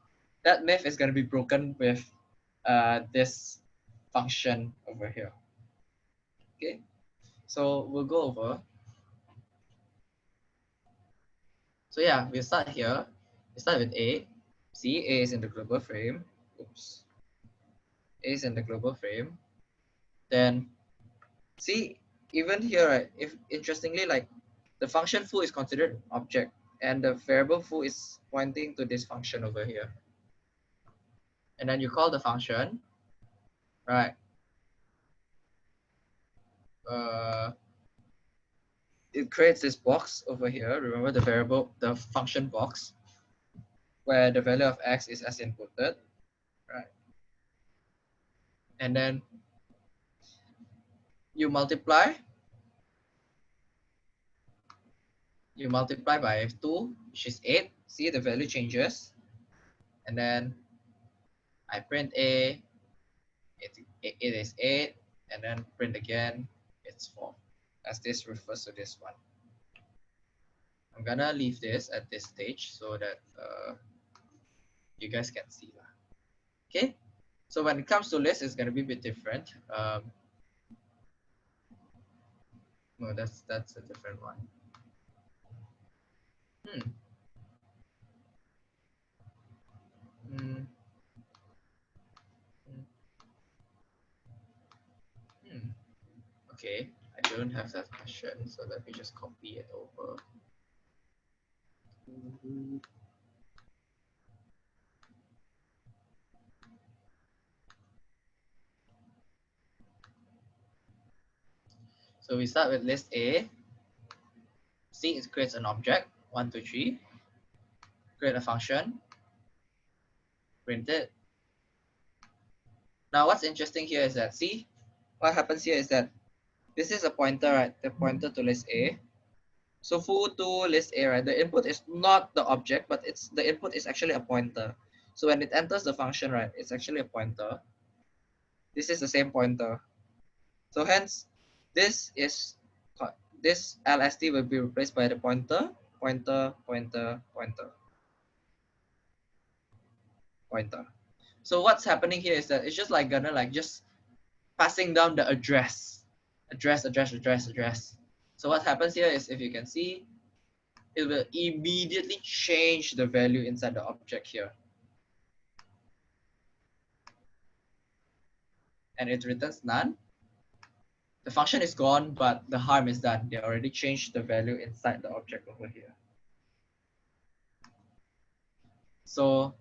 that myth is gonna be broken with uh, this function over here. Okay, so we'll go over. So yeah, we start here. We start with A. See, A is in the global frame. Oops. A is in the global frame. Then see, even here, right, if interestingly, like the function foo is considered object and the variable foo is pointing to this function over here. And then you call the function, right? Uh, it creates this box over here. Remember the variable, the function box, where the value of x is as inputted, right? And then you multiply you multiply by 2, which is 8. See the value changes. And then I print A, it, it, is 8, and then print again, it's 4, as this refers to this one. I'm gonna leave this at this stage so that uh, you guys can see. Okay, so when it comes to list, it's gonna be a bit different. Um, no, that's that's a different one. Hmm. Hmm. Hmm. Okay, I don't have that question, so let me just copy it over. So we start with list A. C it creates an object one, two, three, create a function, print it. Now what's interesting here is that, see, what happens here is that this is a pointer, right? The pointer to list A. So foo to list A, right? The input is not the object, but it's the input is actually a pointer. So when it enters the function, right, it's actually a pointer. This is the same pointer. So hence, this is this LST will be replaced by the pointer pointer, pointer, pointer, pointer. So what's happening here is that it's just like gonna like just passing down the address, address, address, address, address. So what happens here is if you can see, it will immediately change the value inside the object here. And it returns none. The function is gone, but the harm is done. They already changed the value inside the object over here. So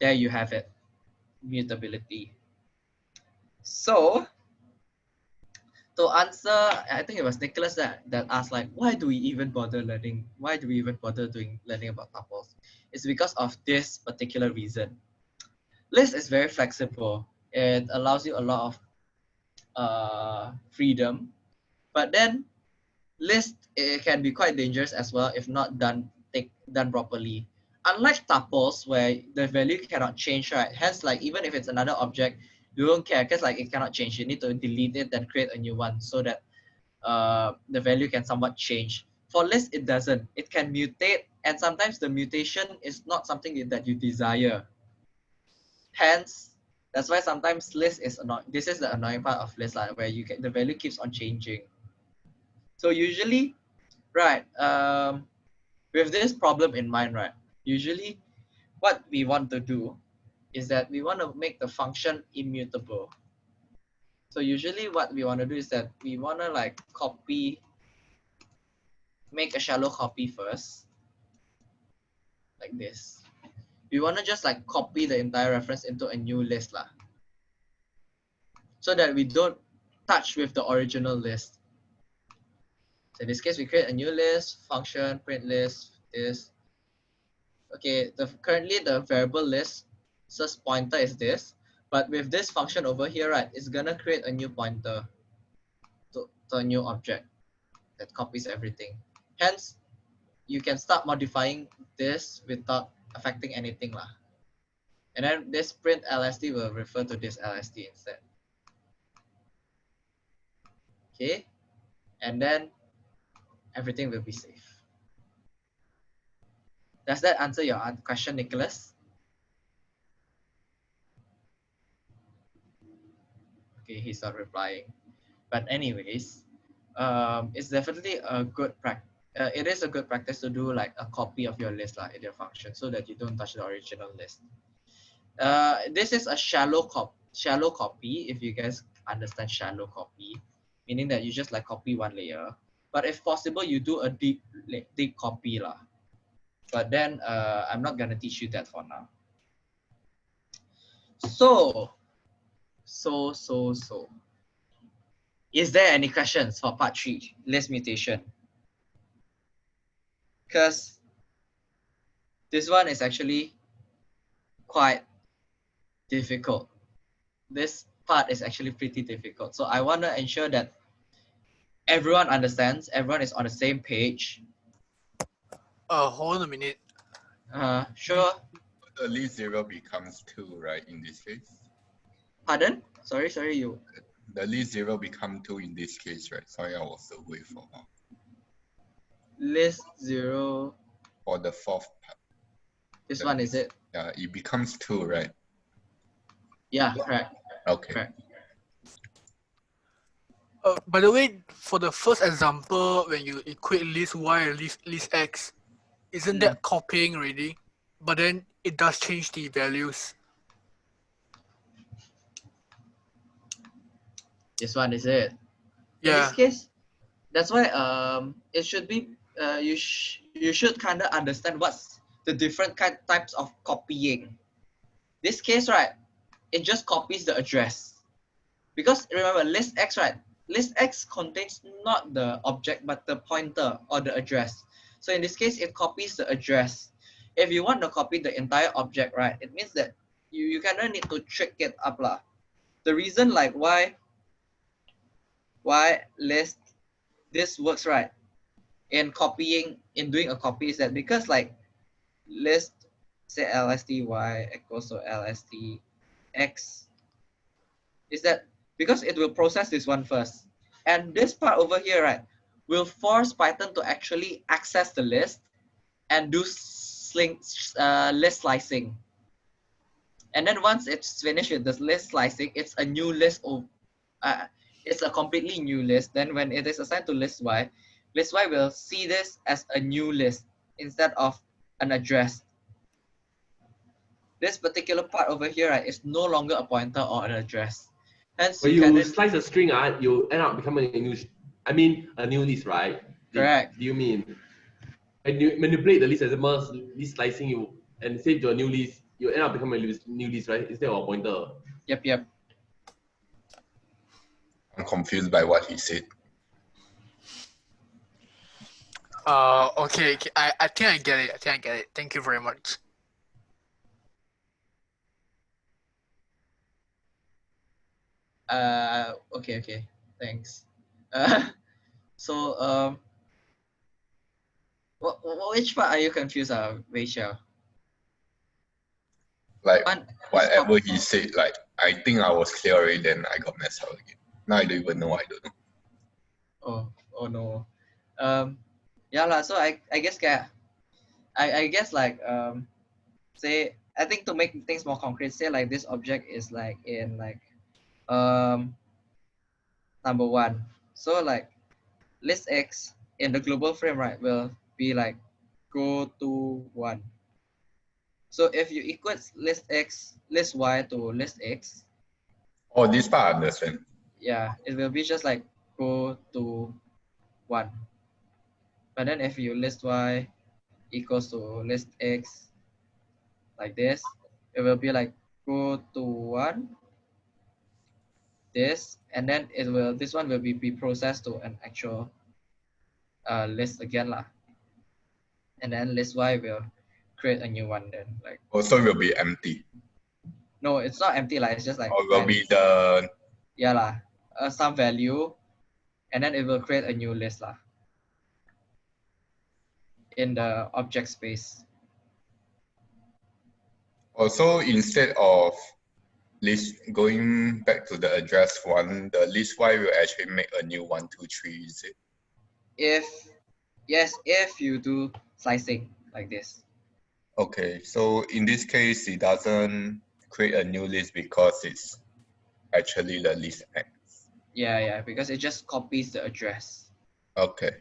there you have it, mutability. So to answer, I think it was Nicholas that, that asked like, why do we even bother learning? Why do we even bother doing learning about tuples? It's because of this particular reason. List is very flexible. It allows you a lot of uh, freedom. But then list it can be quite dangerous as well if not done take, done properly. Unlike tuples where the value cannot change, right? Hence, like even if it's another object, you don't care because like it cannot change. You need to delete it then create a new one so that uh, the value can somewhat change. For list, it doesn't. It can mutate, and sometimes the mutation is not something that you desire. Hence, that's why sometimes list is annoying. This is the annoying part of list, like, where you get the value keeps on changing. So usually, right, um, with this problem in mind, right, usually what we want to do is that we want to make the function immutable. So usually what we want to do is that we want to like copy, make a shallow copy first, like this. We want to just like copy the entire reference into a new list lah. So that we don't touch with the original list. So in this case, we create a new list, function, print list, is okay, the currently the variable list says pointer is this, but with this function over here, right, it's gonna create a new pointer to, to a new object that copies everything. Hence, you can start modifying this without affecting anything lah. And then this print LST will refer to this LST instead. Okay, and then everything will be safe. Does that answer your question, Nicholas? Okay, he's not replying. But anyways, um, it's definitely a good practice. Uh, it is a good practice to do like a copy of your list like, in your function so that you don't touch the original list. Uh, this is a shallow cop shallow copy if you guys understand shallow copy, meaning that you just like copy one layer. But if possible, you do a deep deep copy lah. But then uh, I'm not gonna teach you that for now. So, so, so, so. Is there any questions for part three, list mutation? Because this one is actually quite difficult. This part is actually pretty difficult. So I want to ensure that everyone understands, everyone is on the same page, uh, hold on a minute. Uh, sure. The list zero becomes two, right? In this case. Pardon? Sorry, sorry, you. The list zero become two in this case, right? Sorry, I was away for a while. List zero. Or the fourth part. This the one is it? Yeah, it becomes two, right? Yeah, correct. Okay. Correct. Uh, by the way, for the first example, when you equate list y and list, list x, isn't Mm. that copying already? But then it does change the values. This one is it. Yeah. In Yeah. this case, that's why um it should be uh you sh you should kind of understand what's the different kind types of copying. This case, right, it just copies the address. Because remember, list X, right? List X contains not the object but the pointer or the address. So in this case, it copies the address. If you want to copy the entire object, right, it means that you, you kind of need to trick it up lah. The reason like why why list this works right in copying in doing a copy is that because like list say lst y equals to lst x is that because it will process this one first and this part over here right will force python to actually access the list and do sling, uh, list slicing and then once it's finished with this list slicing it's a new list of uh, it's a completely new list. Then when it is assigned to list Y, list Y will see this as a new list instead of an address. This particular part over here right, is no longer a pointer or an address. Hence, When you you can slice a string, uh, you end up becoming a new, I mean, a new list, right? Correct. Do you mean? When you manipulate the list as a most list slicing you and save to a new list, you end up becoming a new list, right? Instead of a pointer. Yep, yep. I'm confused by what he said. Uh, okay, okay, I, I think I get it. I think I get it. Thank you very much. Uh, okay, okay. Thanks. Uh, so um, what, what which part are you confused, uh, Rachel? Like One, whatever he said, like I think I was clear already, then I got messed up again. Now I don't even know. I don't know. Oh, oh no. Um, yeah lah. So I, I guess kayak, I, I guess like um, say I think to make things more concrete, say like this object is like in like, um, number one. So like, list X in the global frame right will be like, go to one. So if you equate list X, list Y to list X, Oh, this part I understand. yeah, it will be just like go to one. But then if you list y equals to list x, like this, it will be like go to one, this, and then it will this one will be, be processed to an actual uh, list again lah. And then list Y will create a new one then like Also will be empty. no it's not empty like it's just like Or will when- be the yeah lah, uh, some value, and then it will create a new list lah. In the object space. Oh, also instead of list going back to the address one, the list Y will actually make a new one, two, three, is it? If yes, if you do slicing like this. Okay, so in this case, it doesn't create a new list because it's actually the list X. Yeah, yeah, because it just copies the address. Okay.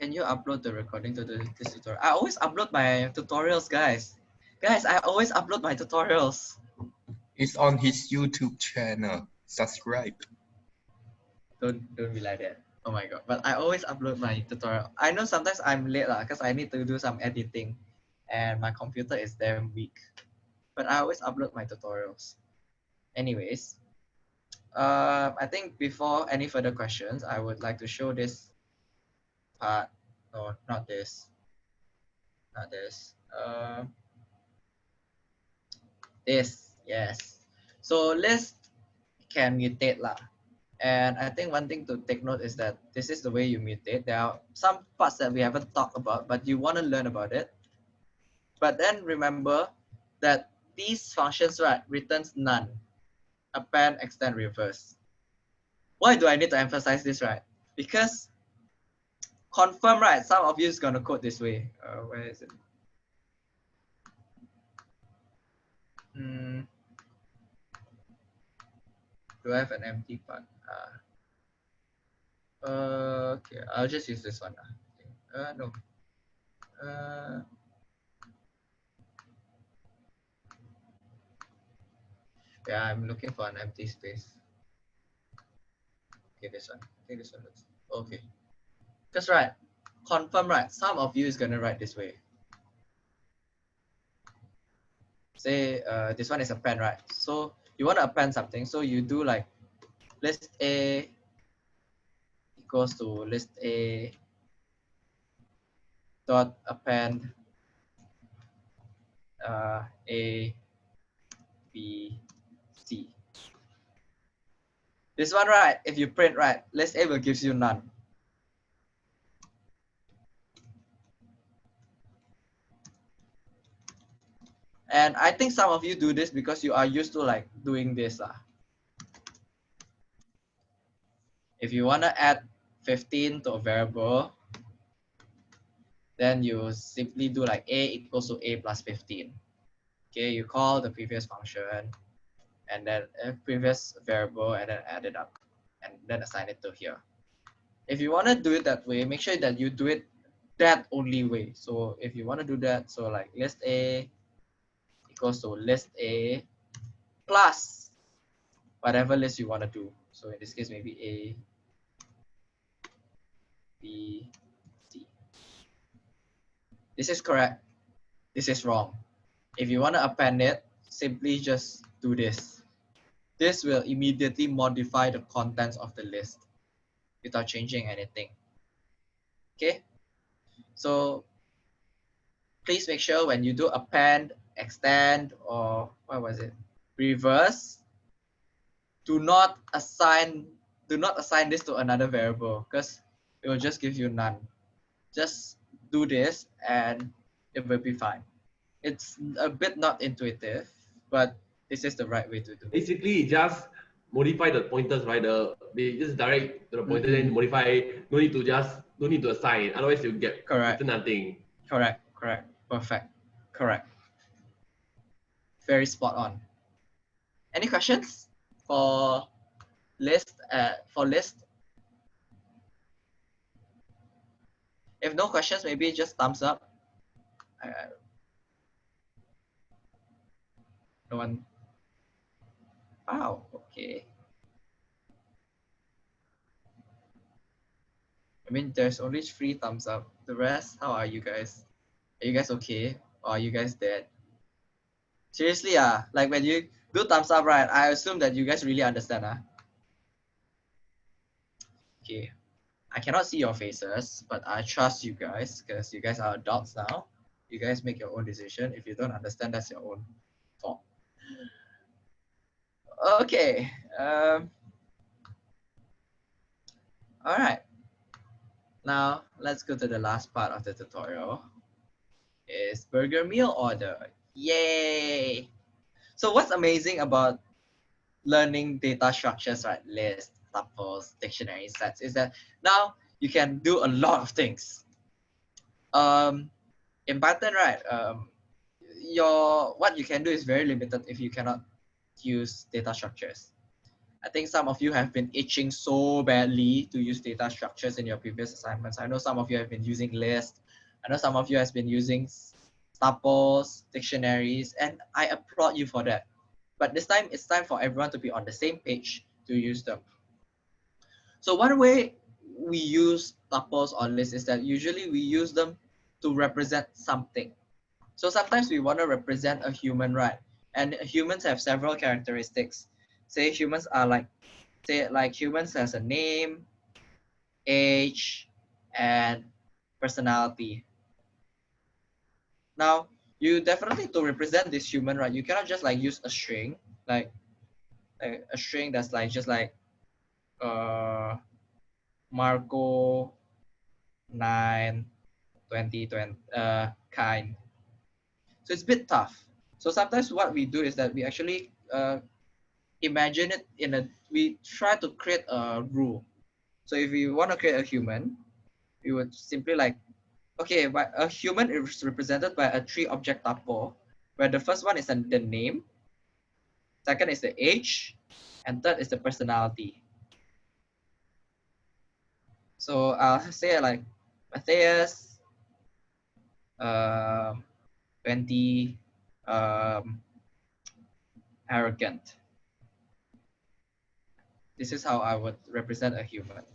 Can you upload the recording to the this tutorial? I always upload my tutorials, guys. Guys, I always upload my tutorials. It's on his YouTube channel. Subscribe. Don't don't be like that. Oh my god. But I always upload my tutorial. I know sometimes I'm late because I need to do some editing and my computer is damn weak. But I always upload my tutorials. Anyways, uh, I think before any further questions, I would like to show this part. No, not this. Not this. Uh, this, yes. So list can mutate lah. And I think one thing to take note is that this is the way you mutate. There are some parts that we haven't talked about, but you want to learn about it. But then remember that these functions, right, returns none. Append, extend, reverse. Why do I need to emphasize this, right? Because confirm, right, some of you is going to code this way. Uh, where is it? Hmm. Do I have an empty part? Uh, uh, okay, I'll just use this one. Uh, no. Uh, yeah, I'm looking for an empty space. Okay, this one. I think this one looks okay. That's right. Confirm right. Some of you is gonna write this way. Say uh, this one is append, right? So you want to append something, so you do like list A equals to list A dot append uh, A B C. This one, right? If you print right, list A will gives you none. And I think some of you do this because you are used to like doing this. lah. If you want to add 15 to a variable, then you simply do like a equals to a plus 15. Okay, you call the previous function and then a previous variable and then add it up and then assign it to here. If you want to do it that way, make sure that you do it that only way. So if you want to do that, so like list A equals to list A plus whatever list you want to do. So in this case, maybe A, B, C. This is correct. This is wrong. If you want to append it, simply just do this. This will immediately modify the contents of the list without changing anything. Okay? So please make sure when you do append, extend, or what was it? Reverse, do not assign do not assign this to another variable because it will just give you none. Just do this and it will be fine. It's a bit not intuitive, but this is the right way to do it. Basically, just modify the pointers, right? The they just direct to the pointer, Mhm. then modify. No need to just no need to assign. Otherwise, you get Correct. nothing. Correct, correct, perfect, correct. Very spot on. Any questions for list? Uh, for list? If no questions, maybe just thumbs up. Uh, no one. Wow. Okay. I mean, there's only three thumbs up. The rest, how are you guys? Are you guys okay? Or are you guys dead? Seriously, ah, like when you do thumbs up, right? I assume that you guys really understand, ah. Okay, I cannot see your faces, but I trust you guys because you guys are adults now. You guys make your own decision. If you don't understand, that's your own fault. Okay. Um, all right. Now let's go to the last part of the tutorial. Is burger meal order. Yay! So what's amazing about learning data structures, right? Lists, tuples, dictionary sets, is that now you can do a lot of things. Um, in Python, right? Um, your what you can do is very limited if you cannot use data structures. I think some of you have been itching so badly to use data structures in your previous assignments. I know some of you have been using lists. I know some of you has been using tuples, dictionaries, and I applaud you for that. But this time, it's time for everyone to be on the same page to use them. So one way we use tuples or lists is that usually we use them to represent something. So sometimes we want to represent a human, right? And humans have several characteristics. Say humans are like, say like humans has a name, age, and personality. Now, you definitely to represent this human, right? You cannot just like use a string, like, a string that's like just like uh Marco 9 2020 uh kind. So it's a bit tough. So sometimes what we do is that we actually uh, imagine it in a, we try to create a rule. So if we want to create a human, we would simply like, okay, but a human is represented by a three object tuple, where the first one is the name, second is the age, and third is the personality. So I'll say like Matthias, uh, 20, um, arrogant. This is how I would represent a human.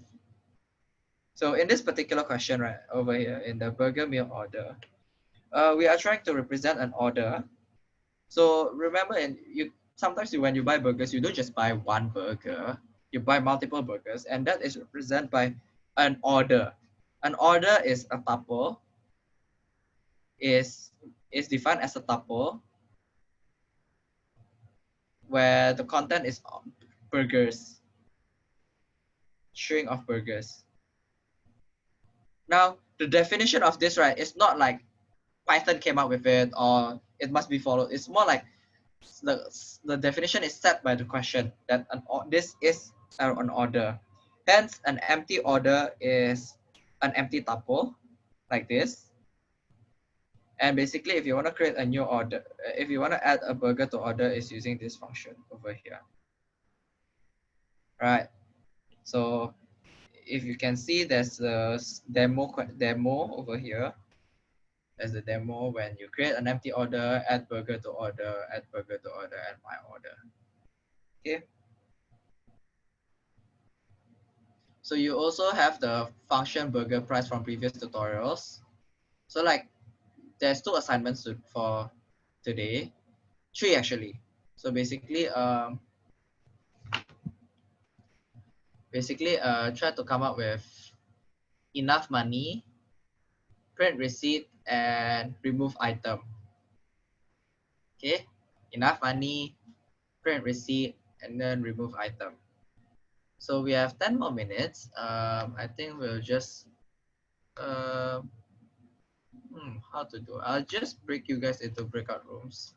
So in this particular question, right, over here in the burger meal order, uh, we are trying to represent an order. So remember, and you sometimes you, when you buy burgers, you don't just buy one burger, you buy multiple burgers, and that is represented by an order. An order is a tuple, is is defined as a tuple where the content is burgers, string of burgers. Now, the definition of this, right, it's not like Python came up with it or it must be followed. It's more like the, the definition is set by the question that an, this is an order. Hence, an empty order is an empty tuple like this. And basically, if you want to create a new order, if you want to add a burger to order, is using this function over here. Right. So if you can see, there's a demo demo over here. There's a demo when you create an empty order, add burger to order, add burger to order, add my order. Okay. So you also have the function burger price from previous tutorials. So like there's two assignments for today, three actually. So basically, um, basically uh, try to come up with enough money, print receipt, and remove item. Okay, enough money, print receipt, and then remove item. So we have 10 more minutes. Um, I think we'll just uh, Hmm, how to do? I'll just break you guys into breakout rooms.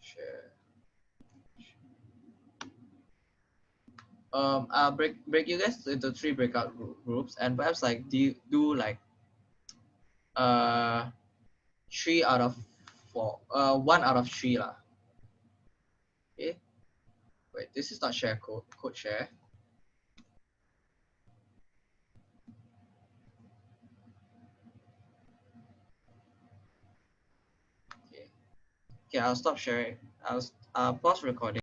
Share. Um, I'll break break you guys into three breakout groups, and perhaps like do do like uh three out of four, uh one out of three lah. Okay. Wait, this is not share code. Code share. Okay, okay I'll stop sharing. I'll, I'll pause recording.